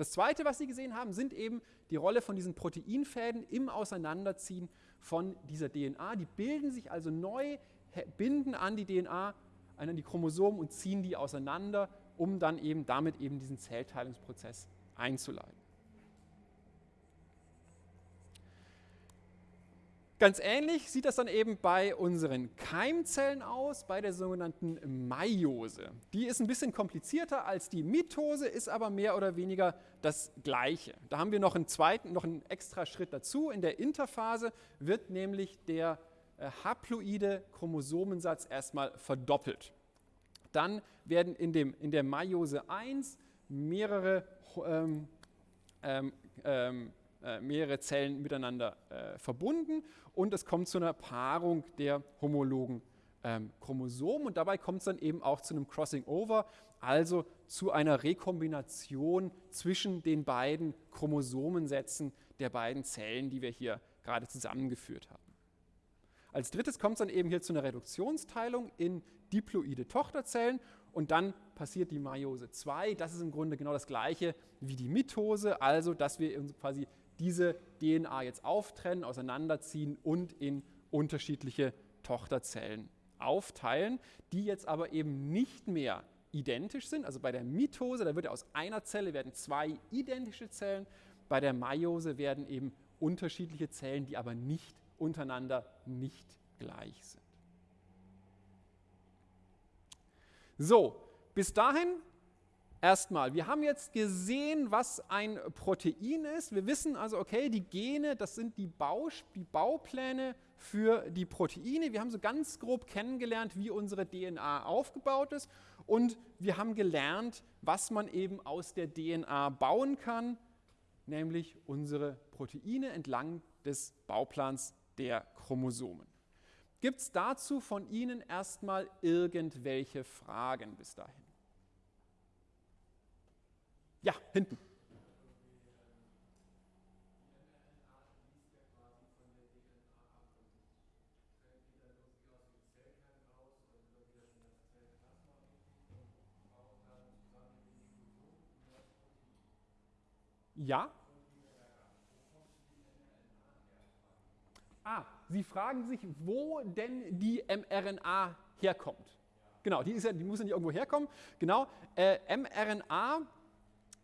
Das Zweite, was Sie gesehen haben, sind eben die Rolle von diesen Proteinfäden im Auseinanderziehen von dieser DNA. Die bilden sich also neu, binden an die DNA, an die Chromosomen und ziehen die auseinander, um dann eben damit eben diesen Zellteilungsprozess einzuleiten. Ganz ähnlich sieht das dann eben bei unseren Keimzellen aus, bei der sogenannten Meiose. Die ist ein bisschen komplizierter als die Mitose, ist aber mehr oder weniger das Gleiche. Da haben wir noch einen zweiten, noch einen extra Schritt dazu. In der Interphase wird nämlich der äh, haploide Chromosomensatz erstmal verdoppelt. Dann werden in, dem, in der Meiose 1 mehrere ähm, ähm, ähm, äh, mehrere Zellen miteinander äh, verbunden und es kommt zu einer Paarung der homologen ähm, Chromosomen und dabei kommt es dann eben auch zu einem Crossing Over, also zu einer Rekombination zwischen den beiden Chromosomensätzen der beiden Zellen, die wir hier gerade zusammengeführt haben. Als drittes kommt es dann eben hier zu einer Reduktionsteilung in diploide Tochterzellen und dann passiert die Meiose 2. Das ist im Grunde genau das gleiche wie die Mitose, also dass wir quasi diese DNA jetzt auftrennen, auseinanderziehen und in unterschiedliche Tochterzellen aufteilen, die jetzt aber eben nicht mehr identisch sind. Also bei der Mitose, da wird aus einer Zelle werden zwei identische Zellen, bei der Meiose werden eben unterschiedliche Zellen, die aber nicht untereinander nicht gleich sind. So, bis dahin erstmal. Wir haben jetzt gesehen, was ein Protein ist. Wir wissen also, okay, die Gene, das sind die, Baus die Baupläne für die Proteine. Wir haben so ganz grob kennengelernt, wie unsere DNA aufgebaut ist. Und wir haben gelernt, was man eben aus der DNA bauen kann, nämlich unsere Proteine entlang des Bauplans der Chromosomen. Gibt es dazu von Ihnen erstmal irgendwelche Fragen bis dahin? Ja, hinten. Ja? Ah, Sie fragen sich, wo denn die mRNA herkommt. Genau, die, ja, die muss ja nicht irgendwo herkommen. Genau, äh, mRNA,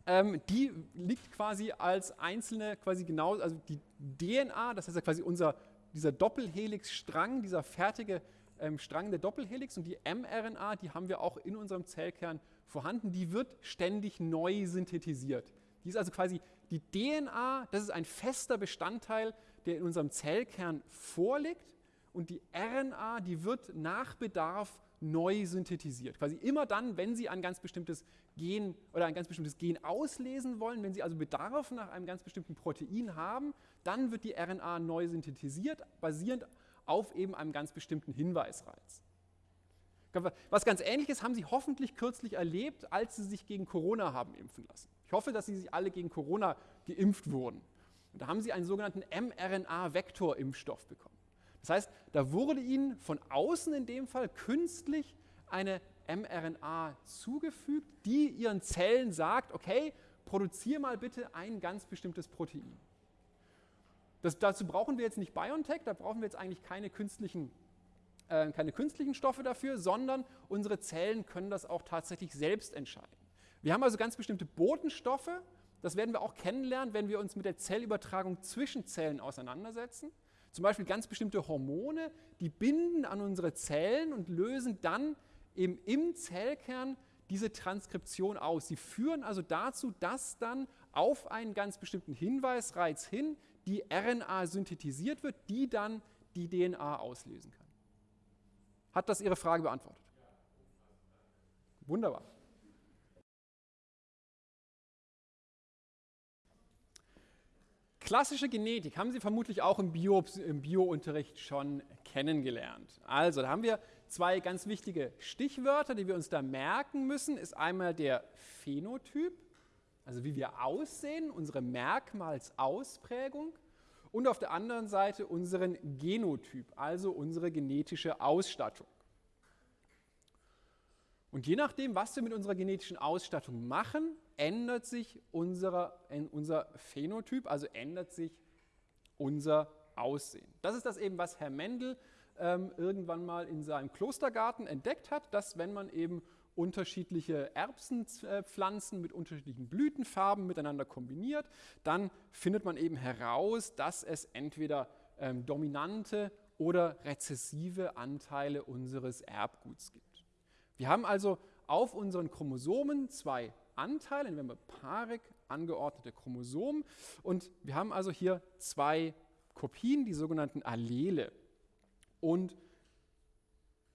ähm, die liegt quasi als einzelne, quasi genau, also die DNA, das heißt ja quasi unser, dieser Doppelhelix-Strang, dieser fertige ähm, Strang der Doppelhelix und die mRNA, die haben wir auch in unserem Zellkern vorhanden, die wird ständig neu synthetisiert. Die ist also quasi die DNA, das ist ein fester Bestandteil, der in unserem Zellkern vorliegt und die RNA, die wird nach Bedarf neu synthetisiert. Quasi immer dann, wenn Sie ein ganz bestimmtes Gen oder ein ganz bestimmtes Gen auslesen wollen, wenn Sie also Bedarf nach einem ganz bestimmten Protein haben, dann wird die RNA neu synthetisiert, basierend auf eben einem ganz bestimmten Hinweisreiz. Was ganz Ähnliches haben Sie hoffentlich kürzlich erlebt, als Sie sich gegen Corona haben impfen lassen. Ich hoffe, dass Sie sich alle gegen Corona geimpft wurden. Und da haben Sie einen sogenannten mRNA-Vektorimpfstoff bekommen. Das heißt, da wurde Ihnen von außen in dem Fall künstlich eine mRNA zugefügt, die Ihren Zellen sagt, okay, produziere mal bitte ein ganz bestimmtes Protein. Das, dazu brauchen wir jetzt nicht BioNTech, da brauchen wir jetzt eigentlich keine künstlichen, äh, keine künstlichen Stoffe dafür, sondern unsere Zellen können das auch tatsächlich selbst entscheiden. Wir haben also ganz bestimmte Botenstoffe, das werden wir auch kennenlernen, wenn wir uns mit der Zellübertragung zwischen Zellen auseinandersetzen. Zum Beispiel ganz bestimmte Hormone, die binden an unsere Zellen und lösen dann eben im Zellkern diese Transkription aus. Sie führen also dazu, dass dann auf einen ganz bestimmten Hinweisreiz hin die RNA synthetisiert wird, die dann die DNA auslösen kann. Hat das Ihre Frage beantwortet? Wunderbar. Klassische Genetik haben Sie vermutlich auch im, Bio, im Bio-Unterricht schon kennengelernt. Also, da haben wir zwei ganz wichtige Stichwörter, die wir uns da merken müssen. Ist einmal der Phänotyp, also wie wir aussehen, unsere Merkmalsausprägung. Und auf der anderen Seite unseren Genotyp, also unsere genetische Ausstattung. Und je nachdem, was wir mit unserer genetischen Ausstattung machen, ändert sich unser, unser Phänotyp, also ändert sich unser Aussehen. Das ist das eben, was Herr Mendel ähm, irgendwann mal in seinem Klostergarten entdeckt hat, dass wenn man eben unterschiedliche Erbsenpflanzen mit unterschiedlichen Blütenfarben miteinander kombiniert, dann findet man eben heraus, dass es entweder ähm, dominante oder rezessive Anteile unseres Erbguts gibt. Wir haben also auf unseren Chromosomen zwei Anteile, nehmen wir paarig angeordnete Chromosomen. Und wir haben also hier zwei Kopien, die sogenannten Allele. Und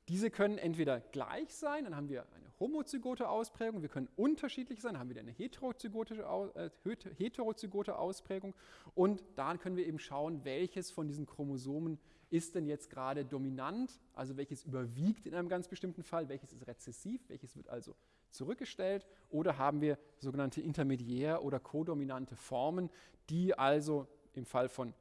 diese können entweder gleich sein, dann haben wir eine homozygote Ausprägung, wir können unterschiedlich sein, dann haben wir eine heterozygote, äh, heterozygote Ausprägung und dann können wir eben schauen, welches von diesen Chromosomen ist denn jetzt gerade dominant, also welches überwiegt in einem ganz bestimmten Fall, welches ist rezessiv, welches wird also zurückgestellt oder haben wir sogenannte intermediär- oder kodominante Formen, die also im Fall von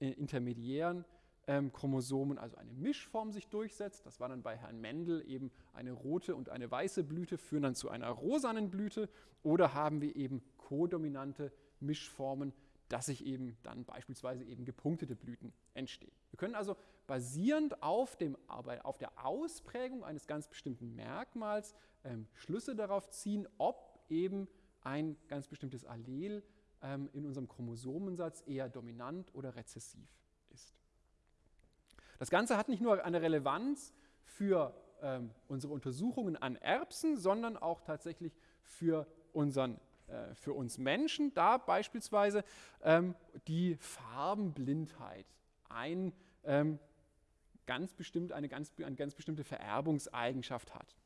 äh, intermediären ähm, Chromosomen, also eine Mischform sich durchsetzt. Das war dann bei Herrn Mendel eben eine rote und eine weiße Blüte, führen dann zu einer rosanen Blüte. Oder haben wir eben kodominante Mischformen, dass sich eben dann beispielsweise eben gepunktete Blüten entstehen. Wir können also basierend auf, dem, auf der Ausprägung eines ganz bestimmten Merkmals ähm, Schlüsse darauf ziehen, ob eben ein ganz bestimmtes Allel ähm, in unserem Chromosomensatz eher dominant oder rezessiv ist. Das Ganze hat nicht nur eine Relevanz für ähm, unsere Untersuchungen an Erbsen, sondern auch tatsächlich für, unseren, äh, für uns Menschen. Da beispielsweise ähm, die Farbenblindheit ein, ähm, ganz bestimmt, eine, ganz, eine ganz bestimmte Vererbungseigenschaft hat.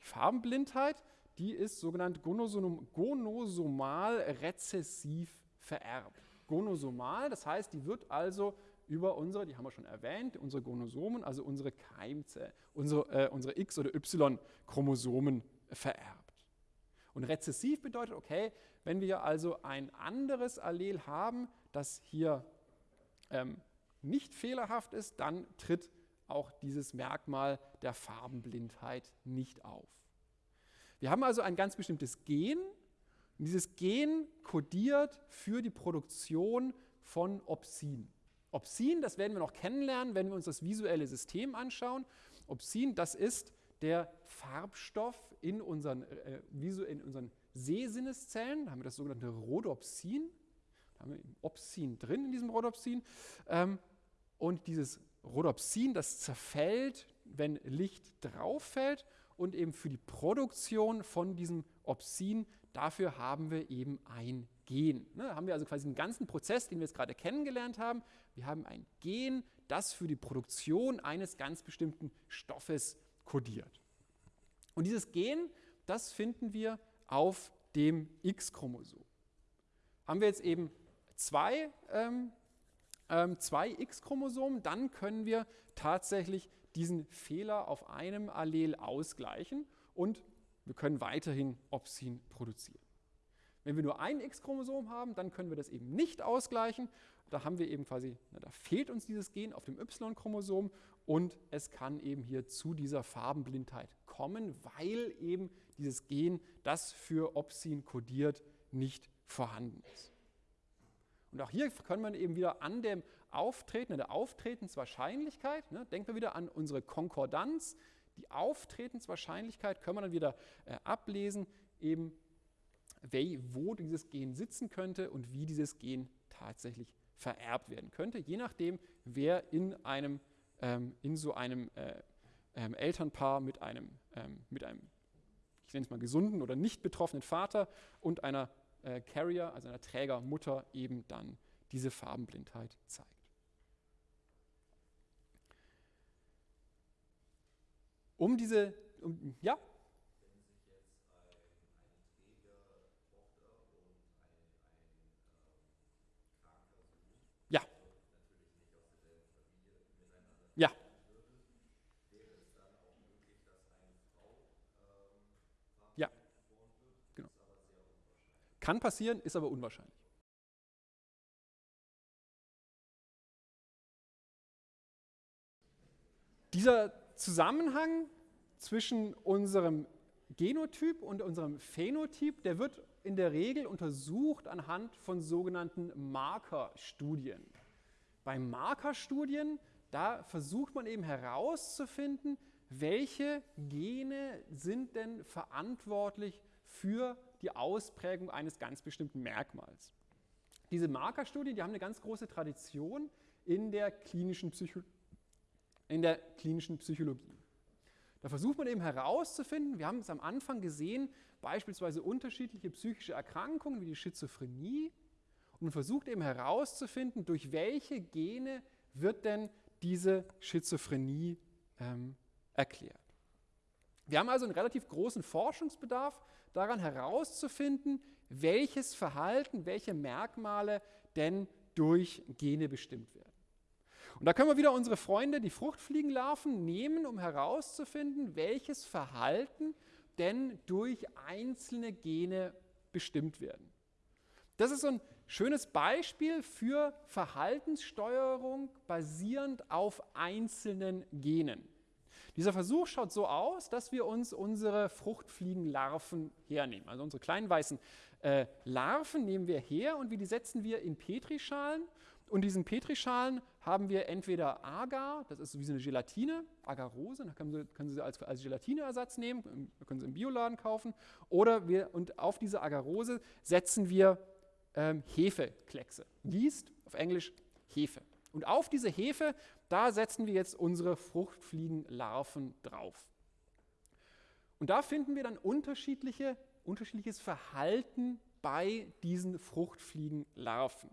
Die Farbenblindheit, die ist sogenannt gonosom, gonosomal rezessiv vererbt. Gonosomal, das heißt, die wird also über unsere, die haben wir schon erwähnt, unsere Gonosomen, also unsere Keimzellen, unsere, äh, unsere X- oder Y-Chromosomen vererbt. Und rezessiv bedeutet, okay, wenn wir also ein anderes Allel haben, das hier ähm, nicht fehlerhaft ist, dann tritt auch dieses Merkmal der Farbenblindheit nicht auf. Wir haben also ein ganz bestimmtes Gen. Und dieses Gen kodiert für die Produktion von Opsin. Opsin, das werden wir noch kennenlernen, wenn wir uns das visuelle System anschauen. Opsin, das ist der Farbstoff in unseren, äh, in unseren Sehsinneszellen. Da haben wir das sogenannte Rhodopsin. Da haben wir Opsin drin in diesem Rhodopsin. Ähm, und dieses Rhodopsin, das zerfällt, wenn Licht drauf fällt und eben für die Produktion von diesem Opsin, dafür haben wir eben ein Gen. Ne, haben wir also quasi einen ganzen Prozess, den wir jetzt gerade kennengelernt haben. Wir haben ein Gen, das für die Produktion eines ganz bestimmten Stoffes kodiert. Und dieses Gen, das finden wir auf dem X-Chromosom. Haben wir jetzt eben zwei, ähm, ähm, zwei X-Chromosomen, dann können wir tatsächlich diesen Fehler auf einem Allel ausgleichen und wir können weiterhin Opsin produzieren. Wenn wir nur ein X-Chromosom haben, dann können wir das eben nicht ausgleichen. Da haben wir eben quasi, na, da fehlt uns dieses Gen auf dem Y-Chromosom und es kann eben hier zu dieser Farbenblindheit kommen, weil eben dieses Gen, das für Opsin kodiert, nicht vorhanden ist. Und auch hier können wir eben wieder an dem Auftreten, an der Auftretenswahrscheinlichkeit, ne, denken wir wieder an unsere Konkordanz, die Auftretenswahrscheinlichkeit können wir dann wieder äh, ablesen, eben wo dieses Gen sitzen könnte und wie dieses Gen tatsächlich vererbt werden könnte, je nachdem, wer in, einem, ähm, in so einem äh, ähm, Elternpaar mit einem, ähm, mit einem, ich nenne es mal gesunden oder nicht betroffenen Vater und einer äh, Carrier, also einer Trägermutter, eben dann diese Farbenblindheit zeigt. Um diese, um, ja, Kann passieren, ist aber unwahrscheinlich. Dieser Zusammenhang zwischen unserem Genotyp und unserem Phänotyp, der wird in der Regel untersucht anhand von sogenannten Markerstudien. Bei Markerstudien, da versucht man eben herauszufinden, welche Gene sind denn verantwortlich für die Ausprägung eines ganz bestimmten Merkmals. Diese Markerstudien, die haben eine ganz große Tradition in der klinischen, Psycho in der klinischen Psychologie. Da versucht man eben herauszufinden, wir haben es am Anfang gesehen, beispielsweise unterschiedliche psychische Erkrankungen wie die Schizophrenie und man versucht eben herauszufinden, durch welche Gene wird denn diese Schizophrenie ähm, erklärt. Wir haben also einen relativ großen Forschungsbedarf daran herauszufinden, welches Verhalten, welche Merkmale denn durch Gene bestimmt werden. Und da können wir wieder unsere Freunde, die Fruchtfliegenlarven, nehmen, um herauszufinden, welches Verhalten denn durch einzelne Gene bestimmt werden. Das ist so ein schönes Beispiel für Verhaltenssteuerung basierend auf einzelnen Genen. Dieser Versuch schaut so aus, dass wir uns unsere Fruchtfliegenlarven hernehmen. Also unsere kleinen weißen äh, Larven nehmen wir her und die setzen wir in Petrischalen. Und diesen Petrischalen haben wir entweder Agar, das ist wie so eine Gelatine, Agarose, da können Sie, können Sie als, als Gelatineersatz nehmen, können Sie im Bioladen kaufen. Oder wir, und auf diese Agarose setzen wir ähm, Hefekleckse. Yeast, auf Englisch Hefe. Und auf diese Hefe, da setzen wir jetzt unsere Fruchtfliegenlarven drauf. Und da finden wir dann unterschiedliche, unterschiedliches Verhalten bei diesen Fruchtfliegenlarven.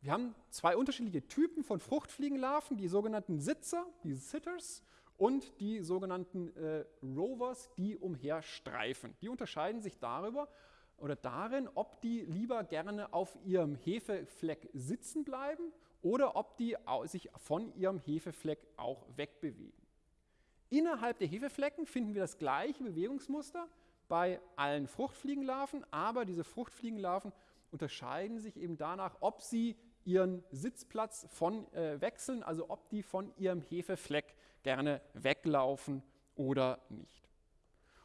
Wir haben zwei unterschiedliche Typen von Fruchtfliegenlarven, die sogenannten Sitzer, die Sitters, und die sogenannten äh, Rovers, die umherstreifen. Die unterscheiden sich darüber oder darin, ob die lieber gerne auf ihrem Hefefleck sitzen bleiben oder ob die sich von ihrem Hefefleck auch wegbewegen. Innerhalb der Hefeflecken finden wir das gleiche Bewegungsmuster bei allen Fruchtfliegenlarven, aber diese Fruchtfliegenlarven unterscheiden sich eben danach, ob sie ihren Sitzplatz von äh, wechseln, also ob die von ihrem Hefefleck gerne weglaufen oder nicht.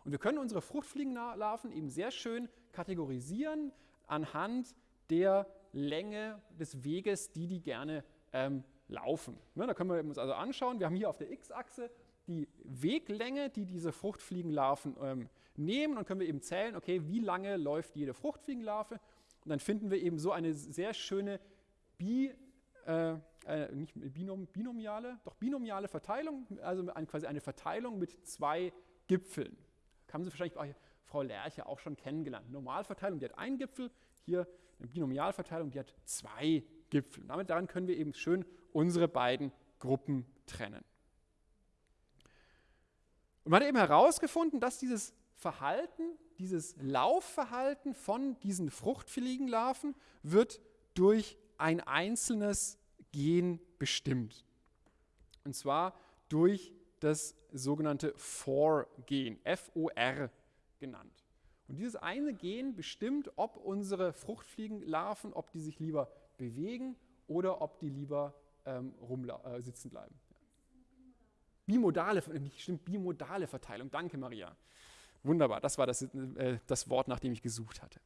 Und wir können unsere Fruchtfliegenlarven eben sehr schön kategorisieren anhand der Länge des Weges, die die gerne ähm, laufen. Ne, da können wir uns also anschauen, wir haben hier auf der x-Achse die Weglänge, die diese Fruchtfliegenlarven ähm, nehmen und können wir eben zählen, okay, wie lange läuft jede Fruchtfliegenlarve und dann finden wir eben so eine sehr schöne bi, äh, äh, nicht binom, binomiale, doch binomiale Verteilung, also ein, quasi eine Verteilung mit zwei Gipfeln. Haben Sie wahrscheinlich bei Frau Lerche auch schon kennengelernt. Normalverteilung, die hat einen Gipfel, hier eine Binomialverteilung, die hat zwei Gipfel. Und damit daran können wir eben schön unsere beiden Gruppen trennen. Und man hat eben herausgefunden, dass dieses Verhalten, dieses Laufverhalten von diesen Fruchtfliegenlarven wird durch ein einzelnes Gen bestimmt. Und zwar durch das sogenannte FOR-Gen, F-O-R genannt. Und dieses eine Gen bestimmt, ob unsere Fruchtfliegenlarven, ob die sich lieber bewegen oder ob die lieber ähm, äh, sitzen bleiben. Bimodale, nicht stimmt, bimodale Verteilung. Danke, Maria. Wunderbar, das war das, äh, das Wort, nach dem ich gesucht hatte.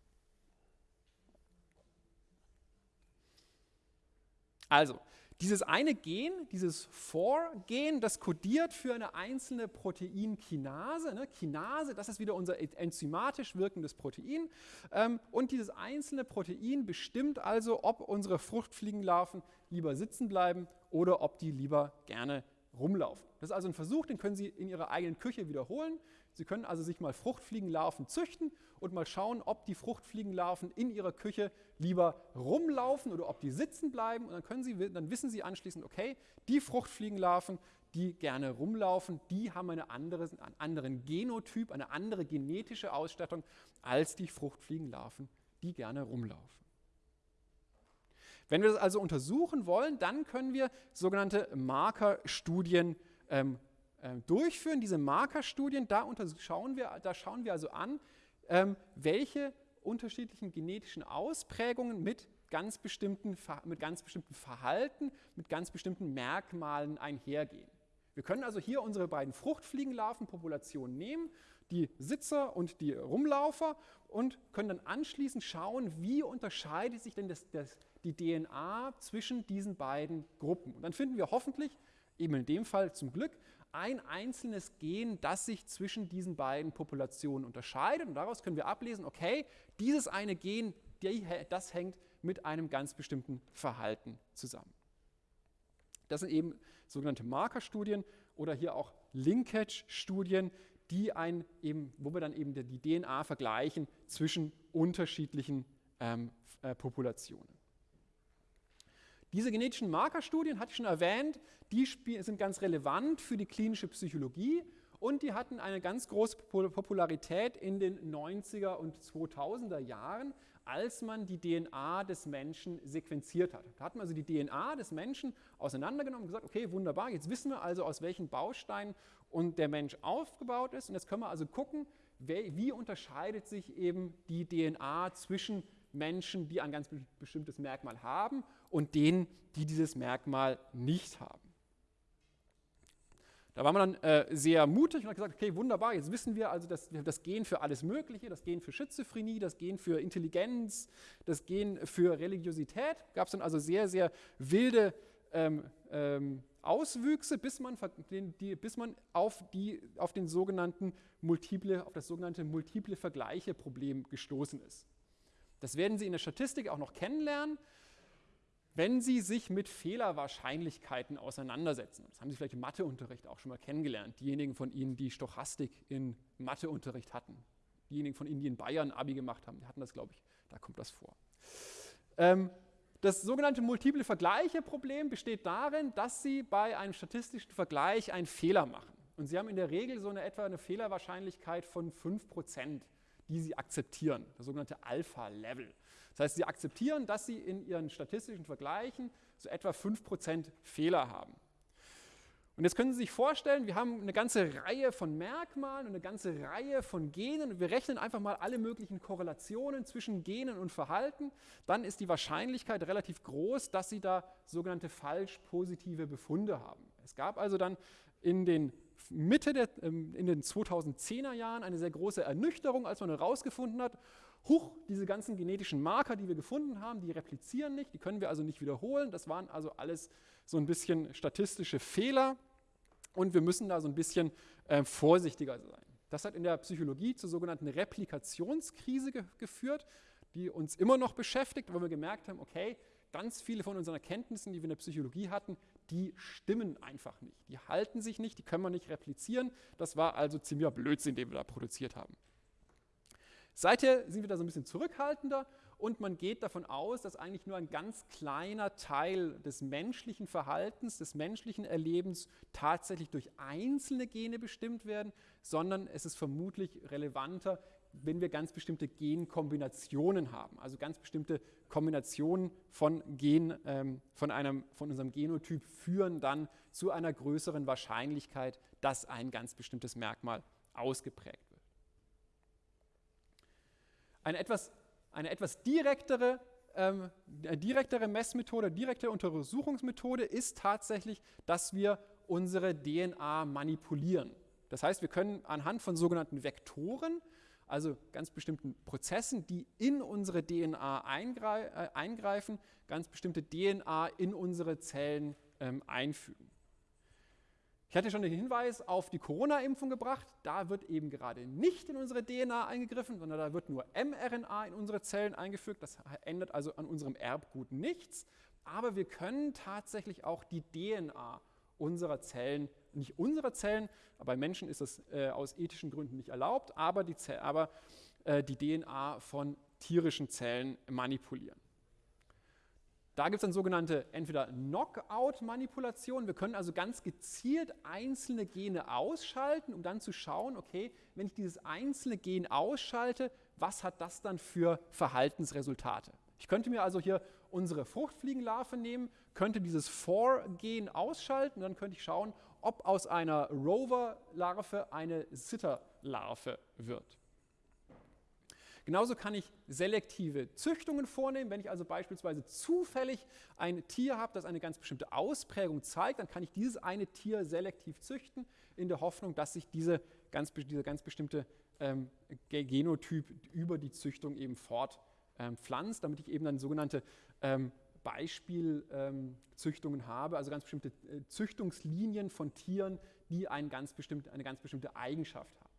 Also, dieses eine Gen, dieses For-Gen, das kodiert für eine einzelne Proteinkinase. Ne? Kinase, das ist wieder unser enzymatisch wirkendes Protein. Ähm, und dieses einzelne Protein bestimmt also, ob unsere Fruchtfliegenlarven lieber sitzen bleiben oder ob die lieber gerne rumlaufen. Das ist also ein Versuch, den können Sie in Ihrer eigenen Küche wiederholen. Sie können also sich mal Fruchtfliegenlarven züchten und mal schauen, ob die Fruchtfliegenlarven in Ihrer Küche lieber rumlaufen oder ob die sitzen bleiben. Und dann, können Sie, dann wissen Sie anschließend, okay, die Fruchtfliegenlarven, die gerne rumlaufen, die haben eine andere, einen anderen Genotyp, eine andere genetische Ausstattung als die Fruchtfliegenlarven, die gerne rumlaufen. Wenn wir das also untersuchen wollen, dann können wir sogenannte Markerstudien ähm, äh, durchführen. Diese Markerstudien, da, schauen wir, da schauen wir also an, ähm, welche unterschiedlichen genetischen Ausprägungen mit ganz, bestimmten, mit ganz bestimmten Verhalten, mit ganz bestimmten Merkmalen einhergehen. Wir können also hier unsere beiden Fruchtfliegenlarvenpopulationen nehmen, die Sitzer und die Rumlaufer, und können dann anschließend schauen, wie unterscheidet sich denn das, das, die DNA zwischen diesen beiden Gruppen. Und dann finden wir hoffentlich, eben in dem Fall zum Glück, ein einzelnes Gen, das sich zwischen diesen beiden Populationen unterscheidet. Und daraus können wir ablesen, okay, dieses eine Gen, das hängt mit einem ganz bestimmten Verhalten zusammen. Das sind eben sogenannte Markerstudien oder hier auch Linkage-Studien, die ein eben, wo wir dann eben die DNA vergleichen zwischen unterschiedlichen ähm, äh, Populationen. Diese genetischen Markerstudien, hatte ich schon erwähnt, die sind ganz relevant für die klinische Psychologie und die hatten eine ganz große Popularität in den 90er und 2000er Jahren, als man die DNA des Menschen sequenziert hat. Da hat man also die DNA des Menschen auseinandergenommen und gesagt, okay, wunderbar, jetzt wissen wir also, aus welchen Bausteinen und der Mensch aufgebaut ist und jetzt können wir also gucken, wie unterscheidet sich eben die DNA zwischen Menschen, die ein ganz bestimmtes Merkmal haben und denen, die dieses Merkmal nicht haben. Da war man dann äh, sehr mutig und hat gesagt, okay, wunderbar, jetzt wissen wir also, dass das Gen für alles Mögliche, das Gen für Schizophrenie, das Gen für Intelligenz, das Gen für Religiosität, gab es dann also sehr, sehr wilde ähm, ähm, Auswüchse, bis man, die, bis man auf, die, auf, den sogenannten multiple, auf das sogenannte multiple Vergleiche-Problem gestoßen ist. Das werden Sie in der Statistik auch noch kennenlernen. Wenn Sie sich mit Fehlerwahrscheinlichkeiten auseinandersetzen. Das haben Sie vielleicht im Matheunterricht auch schon mal kennengelernt. Diejenigen von Ihnen, die Stochastik in Matheunterricht hatten. Diejenigen von Ihnen, die in Bayern Abi gemacht haben, die hatten das, glaube ich, da kommt das vor. Ähm, das sogenannte multiple Vergleiche-Problem besteht darin, dass Sie bei einem statistischen Vergleich einen Fehler machen. Und Sie haben in der Regel so eine etwa eine Fehlerwahrscheinlichkeit von 5%, die Sie akzeptieren, das sogenannte Alpha-Level. Das heißt, Sie akzeptieren, dass Sie in Ihren statistischen Vergleichen so etwa 5% Fehler haben. Und jetzt können Sie sich vorstellen, wir haben eine ganze Reihe von Merkmalen und eine ganze Reihe von Genen wir rechnen einfach mal alle möglichen Korrelationen zwischen Genen und Verhalten. Dann ist die Wahrscheinlichkeit relativ groß, dass Sie da sogenannte falsch positive Befunde haben. Es gab also dann in den Mitte der, ähm, in den 2010er Jahren eine sehr große Ernüchterung, als man herausgefunden hat, huch, diese ganzen genetischen Marker, die wir gefunden haben, die replizieren nicht, die können wir also nicht wiederholen. Das waren also alles so ein bisschen statistische Fehler und wir müssen da so ein bisschen äh, vorsichtiger sein. Das hat in der Psychologie zur sogenannten Replikationskrise ge geführt, die uns immer noch beschäftigt, weil wir gemerkt haben, okay, ganz viele von unseren Erkenntnissen, die wir in der Psychologie hatten, die stimmen einfach nicht. Die halten sich nicht, die können wir nicht replizieren. Das war also ziemlicher Blödsinn, den wir da produziert haben. Seither sind wir da so ein bisschen zurückhaltender und man geht davon aus, dass eigentlich nur ein ganz kleiner Teil des menschlichen Verhaltens, des menschlichen Erlebens tatsächlich durch einzelne Gene bestimmt werden, sondern es ist vermutlich relevanter, wenn wir ganz bestimmte Genkombinationen haben, also ganz bestimmte Kombinationen von Gen, ähm, von, einem, von unserem Genotyp führen dann zu einer größeren Wahrscheinlichkeit, dass ein ganz bestimmtes Merkmal ausgeprägt wird. Eine etwas, eine etwas direktere, ähm, direktere Messmethode, direkte Untersuchungsmethode ist tatsächlich, dass wir unsere DNA manipulieren. Das heißt, wir können anhand von sogenannten Vektoren, also ganz bestimmten Prozessen, die in unsere DNA äh, eingreifen, ganz bestimmte DNA in unsere Zellen ähm, einfügen. Ich hatte schon den Hinweis auf die Corona-Impfung gebracht. Da wird eben gerade nicht in unsere DNA eingegriffen, sondern da wird nur mRNA in unsere Zellen eingefügt. Das ändert also an unserem Erbgut nichts. Aber wir können tatsächlich auch die DNA unserer Zellen, nicht unserer Zellen, bei Menschen ist das äh, aus ethischen Gründen nicht erlaubt, aber die, aber, äh, die DNA von tierischen Zellen manipulieren. Da gibt es dann sogenannte entweder Knockout-Manipulationen. Wir können also ganz gezielt einzelne Gene ausschalten, um dann zu schauen, okay, wenn ich dieses einzelne Gen ausschalte, was hat das dann für Verhaltensresultate? Ich könnte mir also hier unsere Fruchtfliegenlarve nehmen, könnte dieses For-Gen ausschalten und dann könnte ich schauen, ob aus einer Rover-Larve eine Sitter-Larve wird. Genauso kann ich selektive Züchtungen vornehmen. Wenn ich also beispielsweise zufällig ein Tier habe, das eine ganz bestimmte Ausprägung zeigt, dann kann ich dieses eine Tier selektiv züchten, in der Hoffnung, dass sich diese ganz, dieser ganz bestimmte ähm, Genotyp über die Züchtung eben fortpflanzt, ähm, damit ich eben dann sogenannte ähm, Beispielzüchtungen habe, also ganz bestimmte äh, Züchtungslinien von Tieren, die ein ganz eine ganz bestimmte Eigenschaft haben.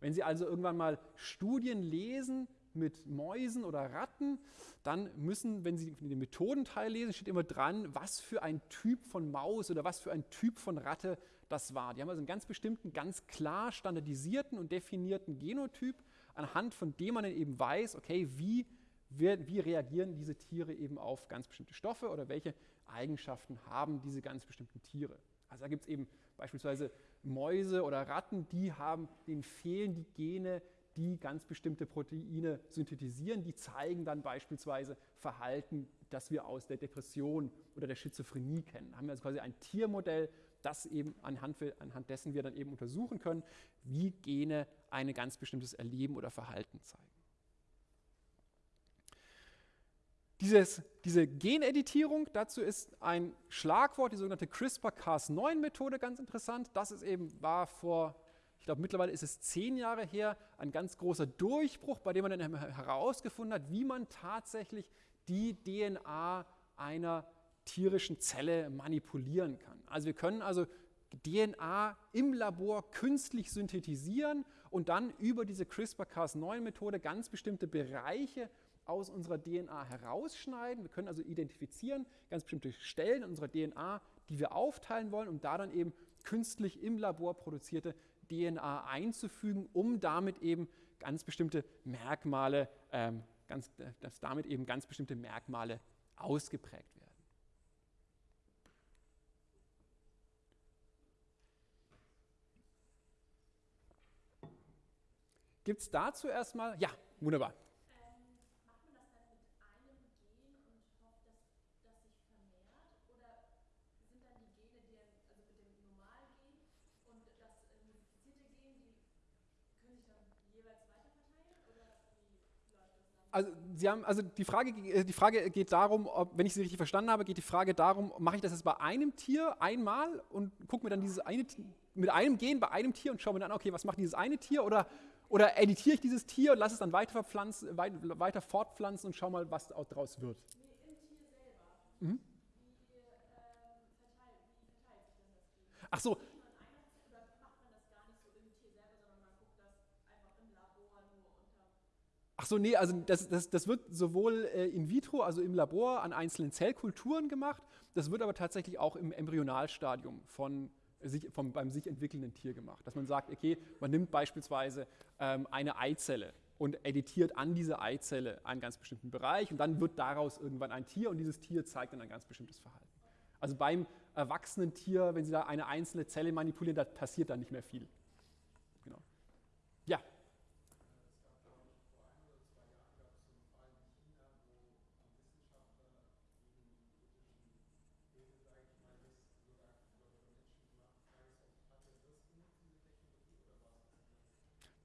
Wenn Sie also irgendwann mal Studien lesen mit Mäusen oder Ratten, dann müssen, wenn Sie den Methodenteil lesen, steht immer dran, was für ein Typ von Maus oder was für ein Typ von Ratte das war. Die haben also einen ganz bestimmten, ganz klar standardisierten und definierten Genotyp, anhand von dem man dann eben weiß, okay, wie, wie reagieren diese Tiere eben auf ganz bestimmte Stoffe oder welche Eigenschaften haben diese ganz bestimmten Tiere. Also da gibt es eben beispielsweise Mäuse oder Ratten, die haben, denen fehlen die Gene, die ganz bestimmte Proteine synthetisieren, die zeigen dann beispielsweise Verhalten, das wir aus der Depression oder der Schizophrenie kennen. Da haben wir also quasi ein Tiermodell, das eben anhand, anhand dessen wir dann eben untersuchen können, wie Gene ein ganz bestimmtes Erleben oder Verhalten zeigen. Dieses, diese Geneditierung, dazu ist ein Schlagwort, die sogenannte CRISPR-Cas9-Methode ganz interessant. Das ist eben, war vor, ich glaube mittlerweile ist es zehn Jahre her, ein ganz großer Durchbruch, bei dem man dann herausgefunden hat, wie man tatsächlich die DNA einer tierischen Zelle manipulieren kann. Also wir können also DNA im Labor künstlich synthetisieren und dann über diese CRISPR-Cas9-Methode ganz bestimmte Bereiche aus unserer DNA herausschneiden. Wir können also identifizieren ganz bestimmte Stellen in unserer DNA, die wir aufteilen wollen, um da dann eben künstlich im Labor produzierte DNA einzufügen, um damit eben ganz bestimmte Merkmale, ähm, ganz, dass damit eben ganz bestimmte Merkmale ausgeprägt werden. Gibt es dazu erstmal? Ja, wunderbar. Also Sie haben, also die Frage, äh, die Frage geht darum, ob, wenn ich Sie richtig verstanden habe, geht die Frage darum, mache ich das jetzt bei einem Tier einmal und gucke mir dann dieses eine mit einem Gen bei einem Tier und schaue mir dann, okay, was macht dieses eine Tier oder, oder editiere ich dieses Tier und lasse es dann weiter, weiter, weiter fortpflanzen und schaue mal, was daraus wird. Mhm. Ach so, Ach so, nee, also das, das, das wird sowohl äh, in vitro, also im Labor, an einzelnen Zellkulturen gemacht. Das wird aber tatsächlich auch im Embryonalstadium von sich, vom, beim sich entwickelnden Tier gemacht. Dass man sagt, okay, man nimmt beispielsweise ähm, eine Eizelle und editiert an diese Eizelle einen ganz bestimmten Bereich und dann wird daraus irgendwann ein Tier und dieses Tier zeigt dann ein ganz bestimmtes Verhalten. Also beim erwachsenen Tier, wenn Sie da eine einzelne Zelle manipulieren, da passiert dann nicht mehr viel. Genau. Ja.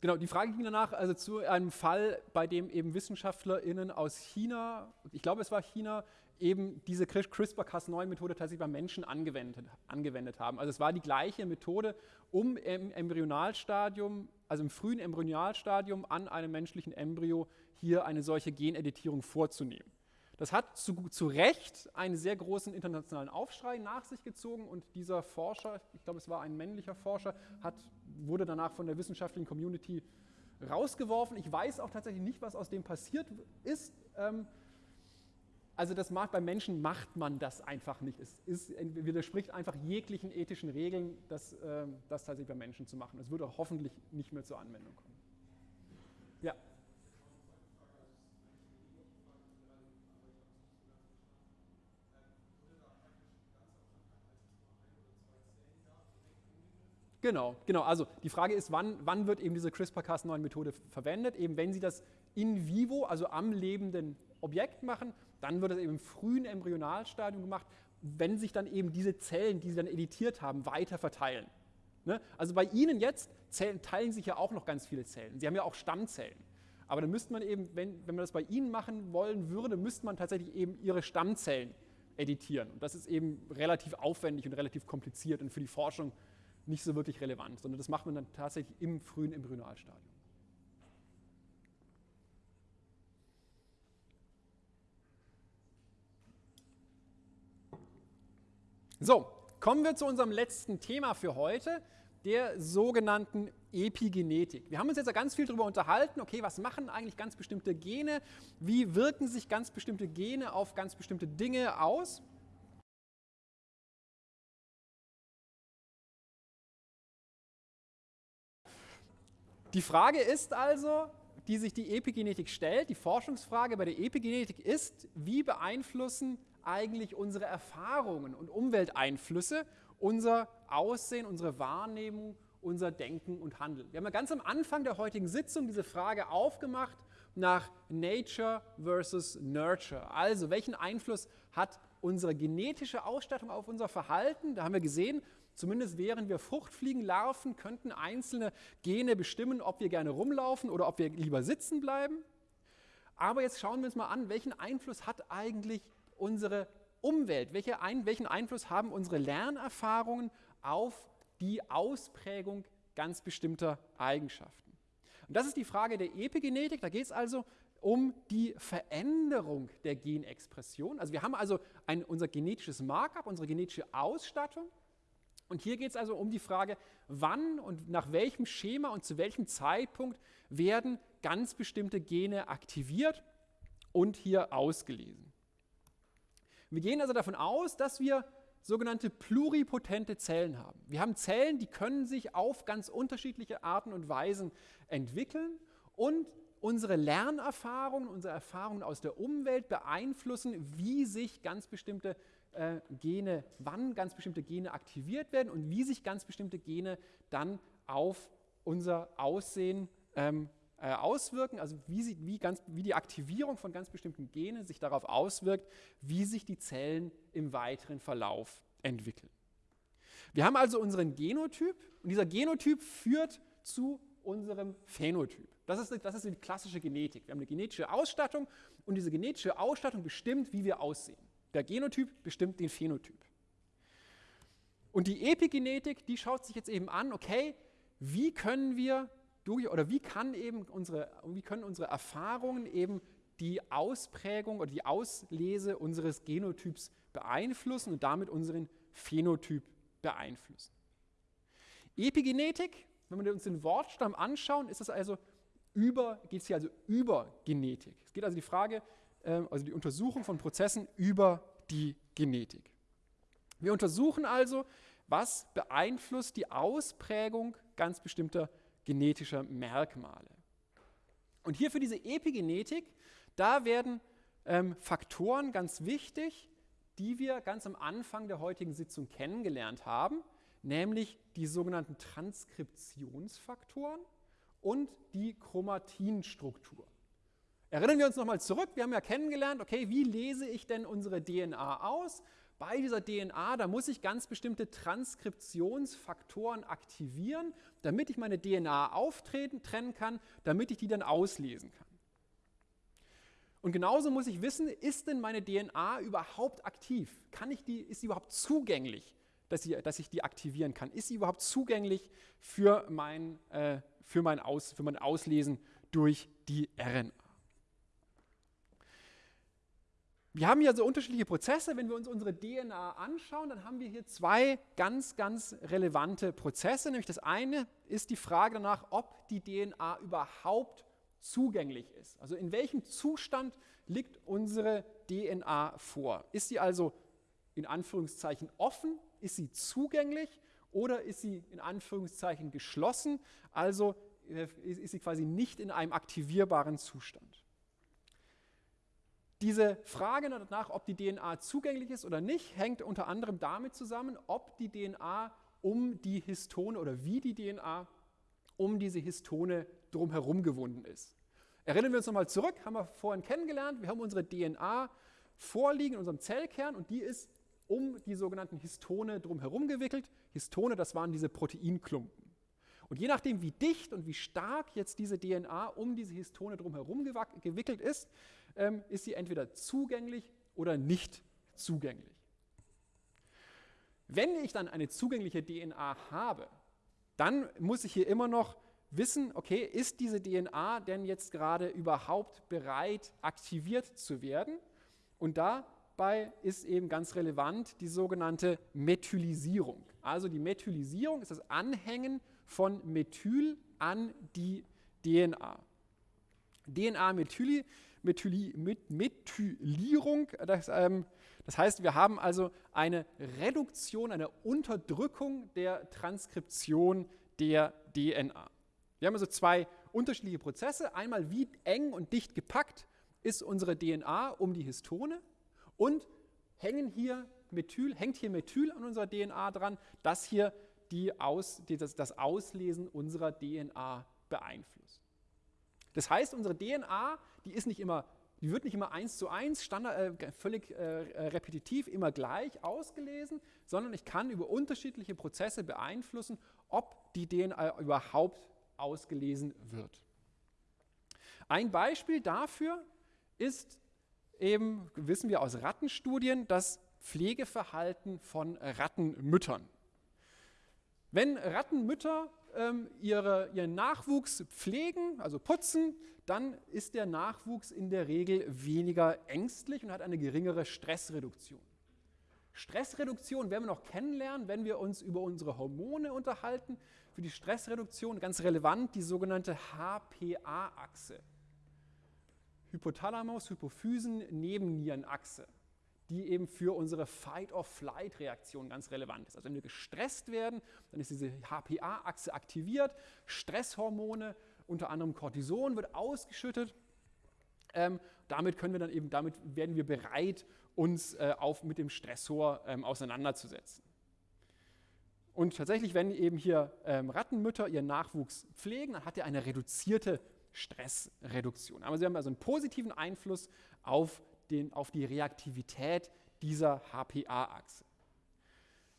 Genau, die Frage ging danach also zu einem Fall, bei dem eben WissenschaftlerInnen aus China, ich glaube es war China, eben diese CRISPR-Cas9-Methode tatsächlich beim Menschen angewendet, angewendet haben. Also es war die gleiche Methode, um im Embryonalstadium, also im frühen Embryonalstadium an einem menschlichen Embryo hier eine solche Geneditierung vorzunehmen. Das hat zu, zu Recht einen sehr großen internationalen Aufschrei nach sich gezogen und dieser Forscher, ich glaube es war ein männlicher Forscher, hat, wurde danach von der wissenschaftlichen Community rausgeworfen. Ich weiß auch tatsächlich nicht, was aus dem passiert ist. Ähm, also das macht, beim Menschen macht man das einfach nicht. Es ist, widerspricht einfach jeglichen ethischen Regeln, das, äh, das tatsächlich bei Menschen zu machen. Es würde hoffentlich nicht mehr zur Anwendung kommen. Ja. Genau, genau. Also die Frage ist, wann, wann wird eben diese CRISPR-Cas9-Methode verwendet? Eben wenn Sie das in vivo, also am lebenden Objekt machen, dann wird das eben im frühen Embryonalstadium gemacht, wenn sich dann eben diese Zellen, die Sie dann editiert haben, weiter verteilen. Ne? Also bei Ihnen jetzt zählen, teilen sich ja auch noch ganz viele Zellen. Sie haben ja auch Stammzellen. Aber dann müsste man eben, wenn, wenn man das bei Ihnen machen wollen würde, müsste man tatsächlich eben Ihre Stammzellen editieren. Und das ist eben relativ aufwendig und relativ kompliziert und für die Forschung nicht so wirklich relevant, sondern das macht man dann tatsächlich im frühen Embryonalstadium. So, kommen wir zu unserem letzten Thema für heute, der sogenannten Epigenetik. Wir haben uns jetzt ja ganz viel darüber unterhalten, okay, was machen eigentlich ganz bestimmte Gene, wie wirken sich ganz bestimmte Gene auf ganz bestimmte Dinge aus. Die Frage ist also, die sich die Epigenetik stellt, die Forschungsfrage bei der Epigenetik ist, wie beeinflussen eigentlich unsere Erfahrungen und Umwelteinflüsse unser Aussehen, unsere Wahrnehmung, unser Denken und Handeln. Wir haben ja ganz am Anfang der heutigen Sitzung diese Frage aufgemacht nach Nature versus Nurture. Also welchen Einfluss hat unsere genetische Ausstattung auf unser Verhalten? Da haben wir gesehen, Zumindest während wir Fruchtfliegen larven, könnten einzelne Gene bestimmen, ob wir gerne rumlaufen oder ob wir lieber sitzen bleiben. Aber jetzt schauen wir uns mal an, welchen Einfluss hat eigentlich unsere Umwelt? Welche ein, welchen Einfluss haben unsere Lernerfahrungen auf die Ausprägung ganz bestimmter Eigenschaften? Und das ist die Frage der Epigenetik. Da geht es also um die Veränderung der Genexpression. Also wir haben also ein, unser genetisches Markup, unsere genetische Ausstattung und hier geht es also um die Frage, wann und nach welchem Schema und zu welchem Zeitpunkt werden ganz bestimmte Gene aktiviert und hier ausgelesen. Wir gehen also davon aus, dass wir sogenannte pluripotente Zellen haben. Wir haben Zellen, die können sich auf ganz unterschiedliche Arten und Weisen entwickeln und unsere Lernerfahrungen, unsere Erfahrungen aus der Umwelt beeinflussen, wie sich ganz bestimmte äh, Gene, wann ganz bestimmte Gene aktiviert werden und wie sich ganz bestimmte Gene dann auf unser Aussehen ähm, äh, auswirken, also wie, sie, wie, ganz, wie die Aktivierung von ganz bestimmten Genen sich darauf auswirkt, wie sich die Zellen im weiteren Verlauf entwickeln. Wir haben also unseren Genotyp und dieser Genotyp führt zu unserem Phänotyp. Das ist, das ist die klassische Genetik. Wir haben eine genetische Ausstattung und diese genetische Ausstattung bestimmt, wie wir aussehen. Der Genotyp bestimmt den Phänotyp. Und die Epigenetik, die schaut sich jetzt eben an, okay, wie können wir durch oder wie kann eben unsere, wie können unsere Erfahrungen eben die Ausprägung oder die Auslese unseres Genotyps beeinflussen und damit unseren Phänotyp beeinflussen. Epigenetik, wenn wir uns den Wortstamm anschauen, ist es also über, geht es hier also über Genetik. Es geht also die Frage, äh, also die Untersuchung von Prozessen über die Genetik. Wir untersuchen also, was beeinflusst die Ausprägung ganz bestimmter genetischer Merkmale. Und hier für diese Epigenetik, da werden ähm, Faktoren ganz wichtig, die wir ganz am Anfang der heutigen Sitzung kennengelernt haben, nämlich die sogenannten Transkriptionsfaktoren und die Chromatinstruktur. Erinnern wir uns nochmal zurück, wir haben ja kennengelernt, okay, wie lese ich denn unsere DNA aus? Bei dieser DNA, da muss ich ganz bestimmte Transkriptionsfaktoren aktivieren, damit ich meine DNA auftreten, trennen kann, damit ich die dann auslesen kann. Und genauso muss ich wissen, ist denn meine DNA überhaupt aktiv? Kann ich die, ist sie überhaupt zugänglich, dass, sie, dass ich die aktivieren kann? Ist sie überhaupt zugänglich für mein, äh, für mein, Aus, für mein Auslesen durch die RNA? Wir haben hier so unterschiedliche Prozesse. Wenn wir uns unsere DNA anschauen, dann haben wir hier zwei ganz, ganz relevante Prozesse. Nämlich das eine ist die Frage danach, ob die DNA überhaupt zugänglich ist. Also in welchem Zustand liegt unsere DNA vor? Ist sie also in Anführungszeichen offen? Ist sie zugänglich? Oder ist sie in Anführungszeichen geschlossen? Also äh, ist sie quasi nicht in einem aktivierbaren Zustand. Diese Frage danach, ob die DNA zugänglich ist oder nicht, hängt unter anderem damit zusammen, ob die DNA um die Histone oder wie die DNA um diese Histone drumherum gewunden ist. Erinnern wir uns nochmal zurück, haben wir vorhin kennengelernt, wir haben unsere DNA vorliegen in unserem Zellkern und die ist um die sogenannten Histone drumherum gewickelt. Histone, das waren diese Proteinklumpen. Und je nachdem, wie dicht und wie stark jetzt diese DNA um diese Histone drumherum gewickelt ist, ähm, ist sie entweder zugänglich oder nicht zugänglich. Wenn ich dann eine zugängliche DNA habe, dann muss ich hier immer noch wissen, okay, ist diese DNA denn jetzt gerade überhaupt bereit, aktiviert zu werden? Und dabei ist eben ganz relevant die sogenannte Methylisierung. Also die Methylisierung ist das Anhängen von Methyl an die DNA. DNA-Methyli Methyli, Methylierung. Das, ähm, das heißt, wir haben also eine Reduktion, eine Unterdrückung der Transkription der DNA. Wir haben also zwei unterschiedliche Prozesse. Einmal, wie eng und dicht gepackt ist unsere DNA um die Histone und hängen hier Methyl, hängt hier Methyl an unserer DNA dran, das hier die Aus, die, das, das Auslesen unserer DNA beeinflusst. Das heißt, unsere DNA die ist nicht immer, die wird nicht immer eins zu eins, Standard, äh, völlig äh, repetitiv, immer gleich ausgelesen, sondern ich kann über unterschiedliche Prozesse beeinflussen, ob die DNA überhaupt ausgelesen wird. Ein Beispiel dafür ist eben, wissen wir aus Rattenstudien, das Pflegeverhalten von Rattenmüttern. Wenn Rattenmütter ähm, ihre, ihren Nachwuchs pflegen, also putzen, dann ist der Nachwuchs in der Regel weniger ängstlich und hat eine geringere Stressreduktion. Stressreduktion werden wir noch kennenlernen, wenn wir uns über unsere Hormone unterhalten. Für die Stressreduktion ganz relevant die sogenannte HPA-Achse. Hypothalamus-Hypophysen-Nebennierenachse, die eben für unsere Fight-or-Flight-Reaktion ganz relevant ist. Also wenn wir gestresst werden, dann ist diese HPA-Achse aktiviert, Stresshormone, unter anderem Cortison, wird ausgeschüttet. Ähm, damit können wir dann eben, damit werden wir bereit, uns äh, auf, mit dem Stressor ähm, auseinanderzusetzen. Und tatsächlich, wenn eben hier ähm, Rattenmütter ihren Nachwuchs pflegen, dann hat er eine reduzierte Stressreduktion. Aber sie haben also einen positiven Einfluss auf, den, auf die Reaktivität dieser HPA-Achse.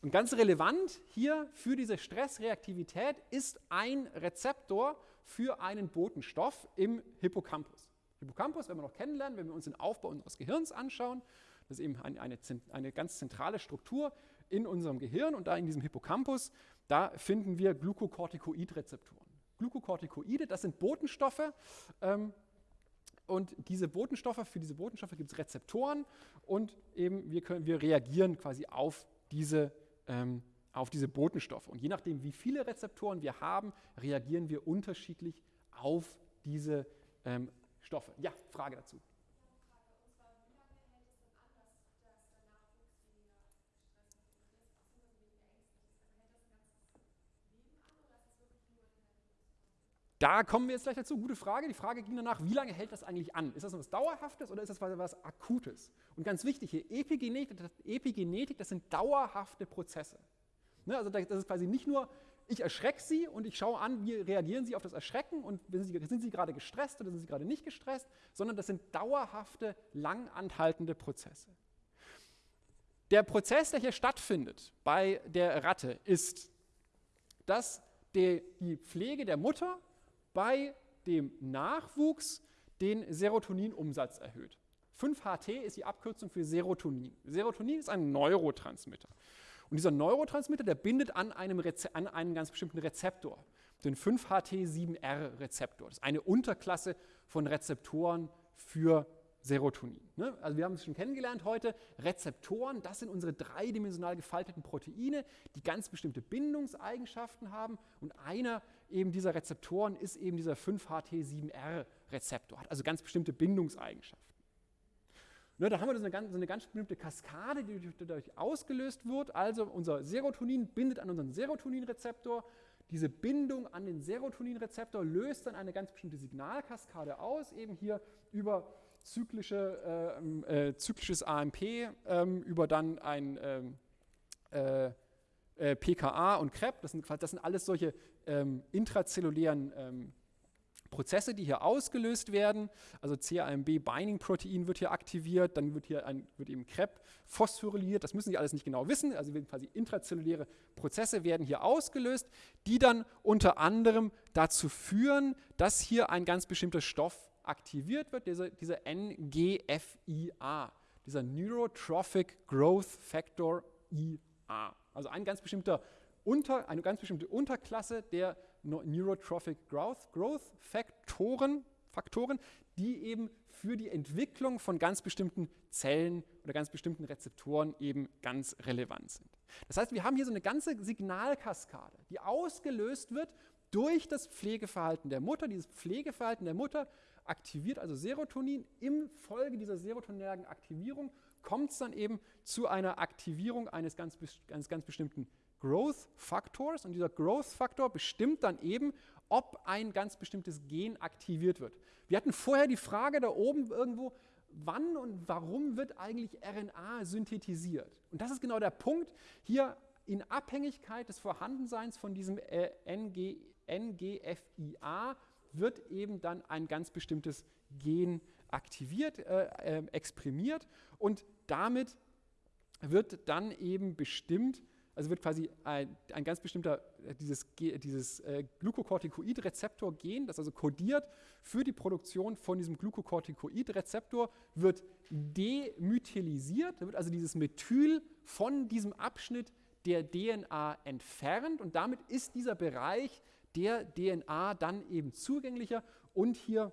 Und ganz relevant hier für diese Stressreaktivität ist ein Rezeptor für einen Botenstoff im Hippocampus. Hippocampus, wenn wir noch kennenlernen, wenn wir uns den Aufbau unseres Gehirns anschauen, das ist eben eine, eine, eine ganz zentrale Struktur in unserem Gehirn und da in diesem Hippocampus, da finden wir Glucocorticoid-Rezeptoren. Glucocorticoide, das sind Botenstoffe. Ähm, und diese Botenstoffe, für diese Botenstoffe gibt es Rezeptoren und eben wir, können, wir reagieren quasi auf diese, ähm, auf diese Botenstoffe. Und je nachdem, wie viele Rezeptoren wir haben, reagieren wir unterschiedlich auf diese ähm, Stoffe. Ja, Frage dazu. Da kommen wir jetzt gleich dazu. Gute Frage. Die Frage ging danach, wie lange hält das eigentlich an? Ist das etwas Dauerhaftes oder ist das was Akutes? Und ganz wichtig hier, Epigenetik, Epigenetik das sind dauerhafte Prozesse. Ne, also das ist quasi nicht nur, ich erschrecke Sie und ich schaue an, wie reagieren Sie auf das Erschrecken und sind Sie, sind Sie gerade gestresst oder sind Sie gerade nicht gestresst, sondern das sind dauerhafte, lang anhaltende Prozesse. Der Prozess, der hier stattfindet bei der Ratte, ist, dass die Pflege der Mutter bei dem Nachwuchs den Serotoninumsatz erhöht. 5-HT ist die Abkürzung für Serotonin. Serotonin ist ein Neurotransmitter. Und dieser Neurotransmitter, der bindet an einem, an einen ganz bestimmten Rezeptor, den 5-HT7R-Rezeptor. Das ist eine Unterklasse von Rezeptoren für Serotonin. Ne? Also wir haben es schon kennengelernt heute, Rezeptoren, das sind unsere dreidimensional gefalteten Proteine, die ganz bestimmte Bindungseigenschaften haben und einer eben dieser Rezeptoren ist eben dieser 5-HT7R-Rezeptor, hat also ganz bestimmte Bindungseigenschaften. Ne, da haben wir so eine, ganz, so eine ganz bestimmte Kaskade, die dadurch ausgelöst wird. Also unser Serotonin bindet an unseren Serotoninrezeptor. Diese Bindung an den Serotoninrezeptor löst dann eine ganz bestimmte Signalkaskade aus, eben hier über zyklische, äh, äh, zyklisches AMP ähm, über dann ein ähm, äh, äh PKA und CREP. Das sind, das sind alles solche ähm, intrazellulären ähm, Prozesse, die hier ausgelöst werden. Also CAMB-Binding-Protein wird hier aktiviert, dann wird hier ein, wird eben CREP phosphoryliert. Das müssen Sie alles nicht genau wissen. Also quasi intrazelluläre Prozesse werden hier ausgelöst, die dann unter anderem dazu führen, dass hier ein ganz bestimmter Stoff aktiviert wird, dieser, dieser NGFIA, dieser Neurotrophic Growth Factor IA. Also ein ganz bestimmter unter, eine ganz bestimmte Unterklasse der Neurotrophic Growth, Growth Faktoren, Faktoren, die eben für die Entwicklung von ganz bestimmten Zellen oder ganz bestimmten Rezeptoren eben ganz relevant sind. Das heißt, wir haben hier so eine ganze Signalkaskade, die ausgelöst wird durch das Pflegeverhalten der Mutter. Dieses Pflegeverhalten der Mutter aktiviert also Serotonin. Im Folge dieser serotoninergen Aktivierung kommt es dann eben zu einer Aktivierung eines ganz, eines ganz bestimmten Growth Faktors. Und dieser Growth Faktor bestimmt dann eben, ob ein ganz bestimmtes Gen aktiviert wird. Wir hatten vorher die Frage da oben irgendwo, wann und warum wird eigentlich RNA synthetisiert? Und das ist genau der Punkt. Hier in Abhängigkeit des Vorhandenseins von diesem äh, NG, NGFIA wird eben dann ein ganz bestimmtes Gen aktiviert, äh, äh, exprimiert und damit wird dann eben bestimmt, also wird quasi ein, ein ganz bestimmter, äh, dieses, dieses äh, Glucocorticoid-Rezeptor-Gen, das also kodiert für die Produktion von diesem Glucocorticoid-Rezeptor, wird demethylisiert, da wird also dieses Methyl von diesem Abschnitt der DNA entfernt und damit ist dieser Bereich der DNA dann eben zugänglicher und hier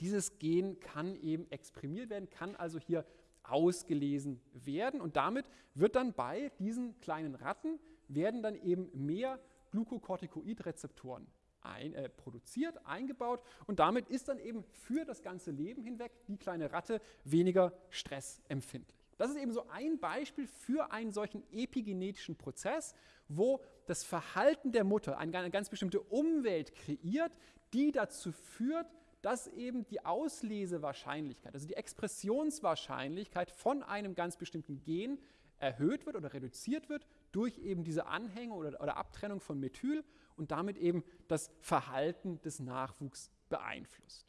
dieses Gen kann eben exprimiert werden, kann also hier ausgelesen werden und damit wird dann bei diesen kleinen Ratten werden dann eben mehr Glucocorticoid-Rezeptoren ein, äh, produziert, eingebaut und damit ist dann eben für das ganze Leben hinweg die kleine Ratte weniger stressempfindlich. Das ist eben so ein Beispiel für einen solchen epigenetischen Prozess, wo das Verhalten der Mutter eine ganz bestimmte Umwelt kreiert, die dazu führt, dass eben die Auslesewahrscheinlichkeit, also die Expressionswahrscheinlichkeit von einem ganz bestimmten Gen erhöht wird oder reduziert wird durch eben diese Anhänge oder, oder Abtrennung von Methyl und damit eben das Verhalten des Nachwuchs beeinflusst.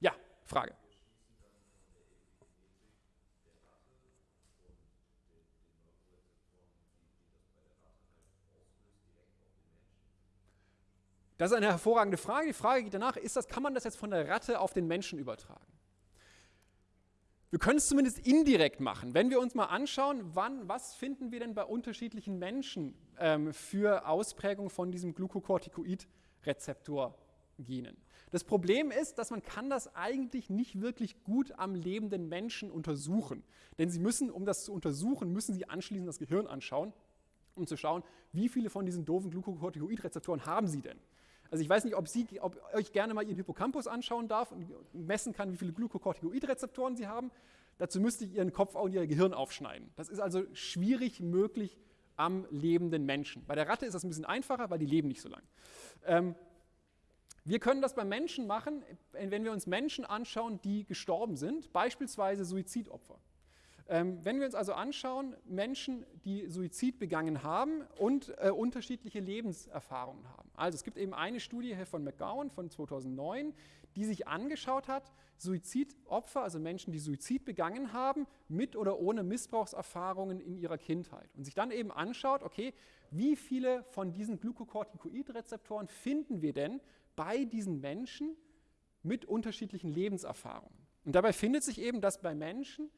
Ja, Frage. Das ist eine hervorragende Frage. Die Frage geht danach, ist das, kann man das jetzt von der Ratte auf den Menschen übertragen? Wir können es zumindest indirekt machen. Wenn wir uns mal anschauen, wann, was finden wir denn bei unterschiedlichen Menschen ähm, für Ausprägung von diesem Glucocorticoid-Rezeptor-Genen. Das Problem ist, dass man kann das eigentlich nicht wirklich gut am lebenden Menschen untersuchen. Denn Sie müssen, um das zu untersuchen, müssen Sie anschließend das Gehirn anschauen, um zu schauen, wie viele von diesen doofen Glucocorticoid-Rezeptoren haben Sie denn. Also ich weiß nicht, ob, Sie, ob euch gerne mal Ihren Hippocampus anschauen darf und messen kann, wie viele Glucocorticoid-Rezeptoren Sie haben. Dazu müsste ich Ihren Kopf und Ihr Gehirn aufschneiden. Das ist also schwierig möglich am lebenden Menschen. Bei der Ratte ist das ein bisschen einfacher, weil die leben nicht so lang. Ähm, wir können das beim Menschen machen, wenn wir uns Menschen anschauen, die gestorben sind, beispielsweise Suizidopfer. Ähm, wenn wir uns also anschauen, Menschen, die Suizid begangen haben und äh, unterschiedliche Lebenserfahrungen haben. Also es gibt eben eine Studie von McGowan von 2009, die sich angeschaut hat, Suizidopfer, also Menschen, die Suizid begangen haben, mit oder ohne Missbrauchserfahrungen in ihrer Kindheit. Und sich dann eben anschaut, okay, wie viele von diesen Glucocorticoid-Rezeptoren finden wir denn bei diesen Menschen mit unterschiedlichen Lebenserfahrungen? Und dabei findet sich eben, dass bei Menschen,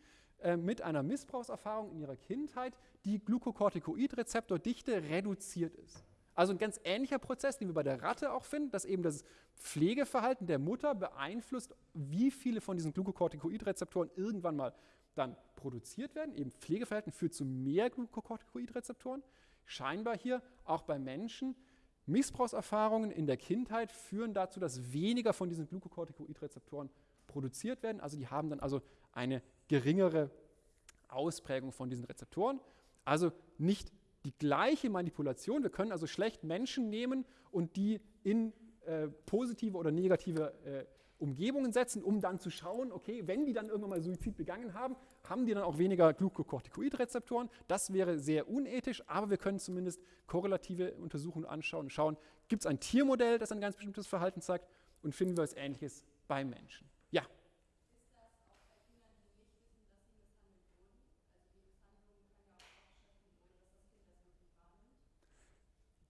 äh, mit einer Missbrauchserfahrung in ihrer Kindheit die Glucocorticoid-Rezeptordichte reduziert ist. Also ein ganz ähnlicher Prozess, den wir bei der Ratte auch finden, dass eben das Pflegeverhalten der Mutter beeinflusst, wie viele von diesen Glucocorticoid-Rezeptoren irgendwann mal dann produziert werden. Eben Pflegeverhalten führt zu mehr Glucocorticoid-Rezeptoren. Scheinbar hier auch bei Menschen. Missbrauchserfahrungen in der Kindheit führen dazu, dass weniger von diesen Glucocorticoid-Rezeptoren produziert werden. Also die haben dann also eine geringere Ausprägung von diesen Rezeptoren. Also nicht die gleiche Manipulation. Wir können also schlecht Menschen nehmen und die in äh, positive oder negative äh, Umgebungen setzen, um dann zu schauen, okay, wenn die dann irgendwann mal Suizid begangen haben, haben die dann auch weniger Glucocorticoid-Rezeptoren. Das wäre sehr unethisch, aber wir können zumindest korrelative Untersuchungen anschauen und schauen, gibt es ein Tiermodell, das ein ganz bestimmtes Verhalten zeigt und finden wir etwas Ähnliches beim Menschen. Ja.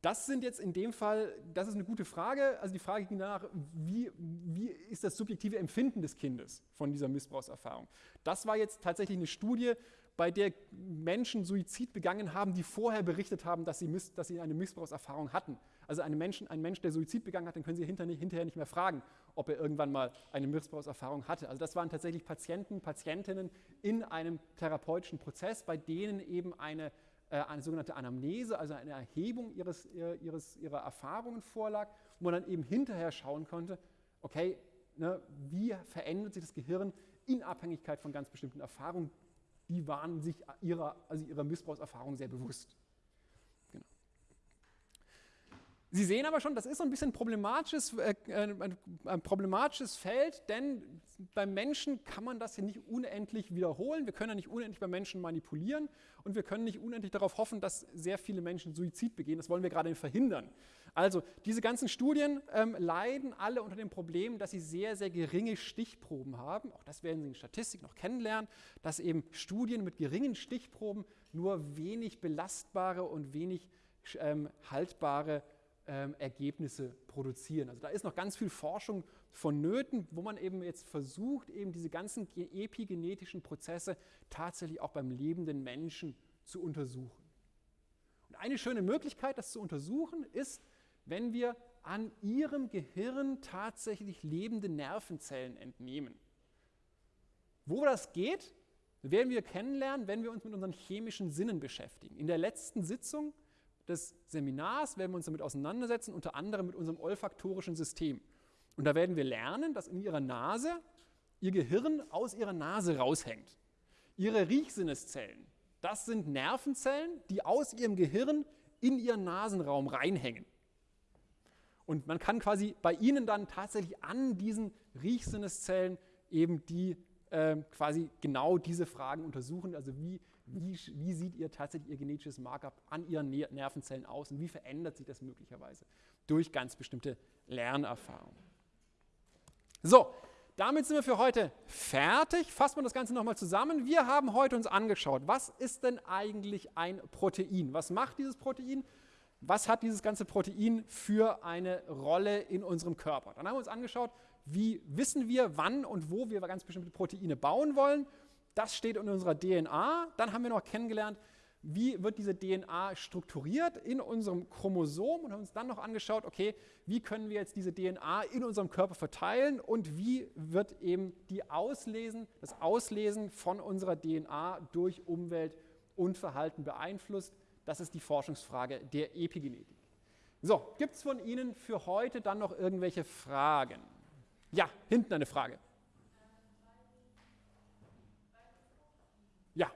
Das sind jetzt in dem Fall, das ist eine gute Frage. Also die Frage ging danach, wie, wie ist das subjektive Empfinden des Kindes von dieser Missbrauchserfahrung? Das war jetzt tatsächlich eine Studie, bei der Menschen Suizid begangen haben, die vorher berichtet haben, dass sie, miss, dass sie eine Missbrauchserfahrung hatten. Also ein Mensch, ein Mensch, der Suizid begangen hat, den können Sie hinterher, hinterher nicht mehr fragen, ob er irgendwann mal eine Missbrauchserfahrung hatte. Also das waren tatsächlich Patienten, Patientinnen in einem therapeutischen Prozess, bei denen eben eine eine sogenannte Anamnese, also eine Erhebung ihres, ihres, ihrer Erfahrungen vorlag, wo man dann eben hinterher schauen konnte, okay, ne, wie verändert sich das Gehirn in Abhängigkeit von ganz bestimmten Erfahrungen. Die waren sich ihrer, also ihrer Missbrauchserfahrung sehr bewusst. Sie sehen aber schon, das ist so ein bisschen problematisches, äh, ein, ein, problematisches Feld, denn beim Menschen kann man das ja nicht unendlich wiederholen. Wir können ja nicht unendlich beim Menschen manipulieren und wir können nicht unendlich darauf hoffen, dass sehr viele Menschen Suizid begehen. Das wollen wir gerade verhindern. Also diese ganzen Studien ähm, leiden alle unter dem Problem, dass sie sehr, sehr geringe Stichproben haben. Auch das werden Sie in Statistik noch kennenlernen, dass eben Studien mit geringen Stichproben nur wenig belastbare und wenig ähm, haltbare ähm, Ergebnisse produzieren. Also da ist noch ganz viel Forschung vonnöten, wo man eben jetzt versucht, eben diese ganzen epigenetischen Prozesse tatsächlich auch beim lebenden Menschen zu untersuchen. Und eine schöne Möglichkeit, das zu untersuchen, ist, wenn wir an ihrem Gehirn tatsächlich lebende Nervenzellen entnehmen. Wo das geht, werden wir kennenlernen, wenn wir uns mit unseren chemischen Sinnen beschäftigen. In der letzten Sitzung des Seminars werden wir uns damit auseinandersetzen, unter anderem mit unserem olfaktorischen System. Und da werden wir lernen, dass in ihrer Nase ihr Gehirn aus ihrer Nase raushängt. Ihre Riechsinneszellen, das sind Nervenzellen, die aus ihrem Gehirn in ihren Nasenraum reinhängen. Und man kann quasi bei ihnen dann tatsächlich an diesen Riechsinneszellen eben die äh, quasi genau diese Fragen untersuchen. Also wie, wie, wie sieht ihr tatsächlich ihr genetisches Markup an ihren Nervenzellen aus und wie verändert sich das möglicherweise durch ganz bestimmte Lernerfahrungen. So, damit sind wir für heute fertig. Fassen wir das Ganze nochmal zusammen. Wir haben heute uns angeschaut, was ist denn eigentlich ein Protein? Was macht dieses Protein? Was hat dieses ganze Protein für eine Rolle in unserem Körper? Dann haben wir uns angeschaut, wie wissen wir, wann und wo wir ganz bestimmte Proteine bauen wollen. Das steht in unserer DNA. Dann haben wir noch kennengelernt, wie wird diese DNA strukturiert in unserem Chromosom und haben uns dann noch angeschaut, okay, wie können wir jetzt diese DNA in unserem Körper verteilen und wie wird eben die Auslesen, das Auslesen von unserer DNA durch Umwelt und Verhalten beeinflusst. Das ist die Forschungsfrage der Epigenetik. So, gibt es von Ihnen für heute dann noch irgendwelche Fragen? Ja, hinten eine Frage. Ja.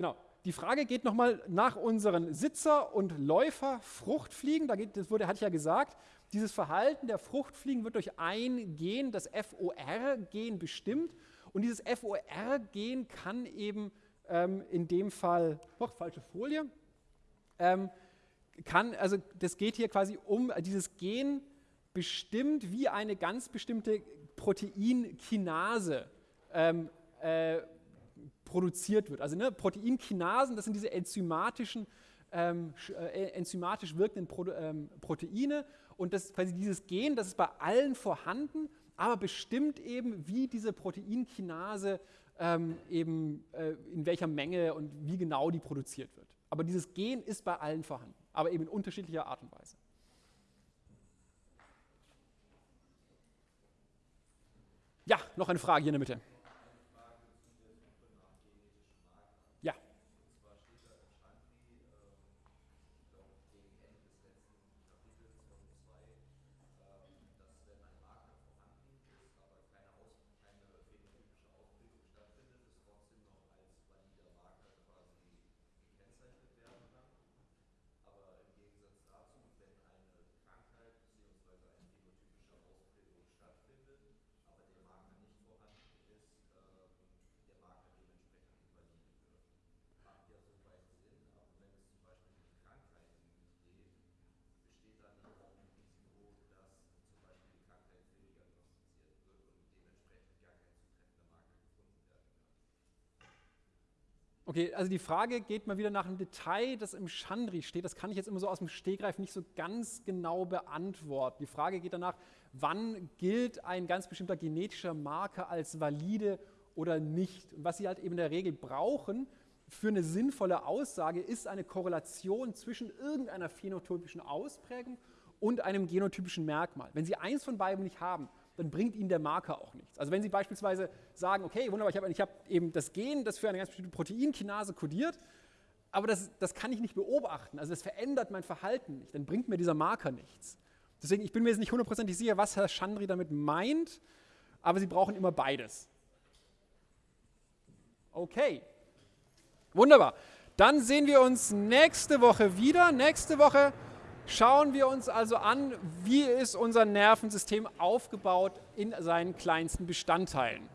Genau. Die Frage geht nochmal nach unseren Sitzer- und Läufer-Fruchtfliegen. Da geht, das wurde, hatte ich ja gesagt, dieses Verhalten der Fruchtfliegen wird durch ein Gen, das FOR-Gen, bestimmt. Und dieses FOR-Gen kann eben ähm, in dem Fall, noch falsche Folie, ähm, kann, also das geht hier quasi um, dieses Gen bestimmt, wie eine ganz bestimmte Proteinkinase ähm, äh, produziert wird. Also ne, Proteinkinasen, das sind diese enzymatischen, ähm, äh, enzymatisch wirkenden Pro, ähm, Proteine und das, quasi dieses Gen, das ist bei allen vorhanden, aber bestimmt eben, wie diese Proteinkinase ähm, eben äh, in welcher Menge und wie genau die produziert wird. Aber dieses Gen ist bei allen vorhanden, aber eben in unterschiedlicher Art und Weise. Ja, noch eine Frage hier in der Mitte. Okay, also die Frage geht mal wieder nach einem Detail, das im Chandri steht. Das kann ich jetzt immer so aus dem Stegreif nicht so ganz genau beantworten. Die Frage geht danach, wann gilt ein ganz bestimmter genetischer Marker als valide oder nicht. Und was Sie halt eben in der Regel brauchen für eine sinnvolle Aussage, ist eine Korrelation zwischen irgendeiner phänotypischen Ausprägung und einem genotypischen Merkmal. Wenn Sie eins von beiden nicht haben, dann bringt Ihnen der Marker auch nichts. Also wenn Sie beispielsweise sagen, okay, wunderbar, ich habe hab eben das Gen, das für eine ganz bestimmte Proteinkinase kodiert, aber das, das kann ich nicht beobachten, also das verändert mein Verhalten nicht, dann bringt mir dieser Marker nichts. Deswegen, ich bin mir jetzt nicht hundertprozentig sicher, was Herr Chandri damit meint, aber Sie brauchen immer beides. Okay, wunderbar. Dann sehen wir uns nächste Woche wieder. Nächste Woche Schauen wir uns also an, wie ist unser Nervensystem aufgebaut in seinen kleinsten Bestandteilen.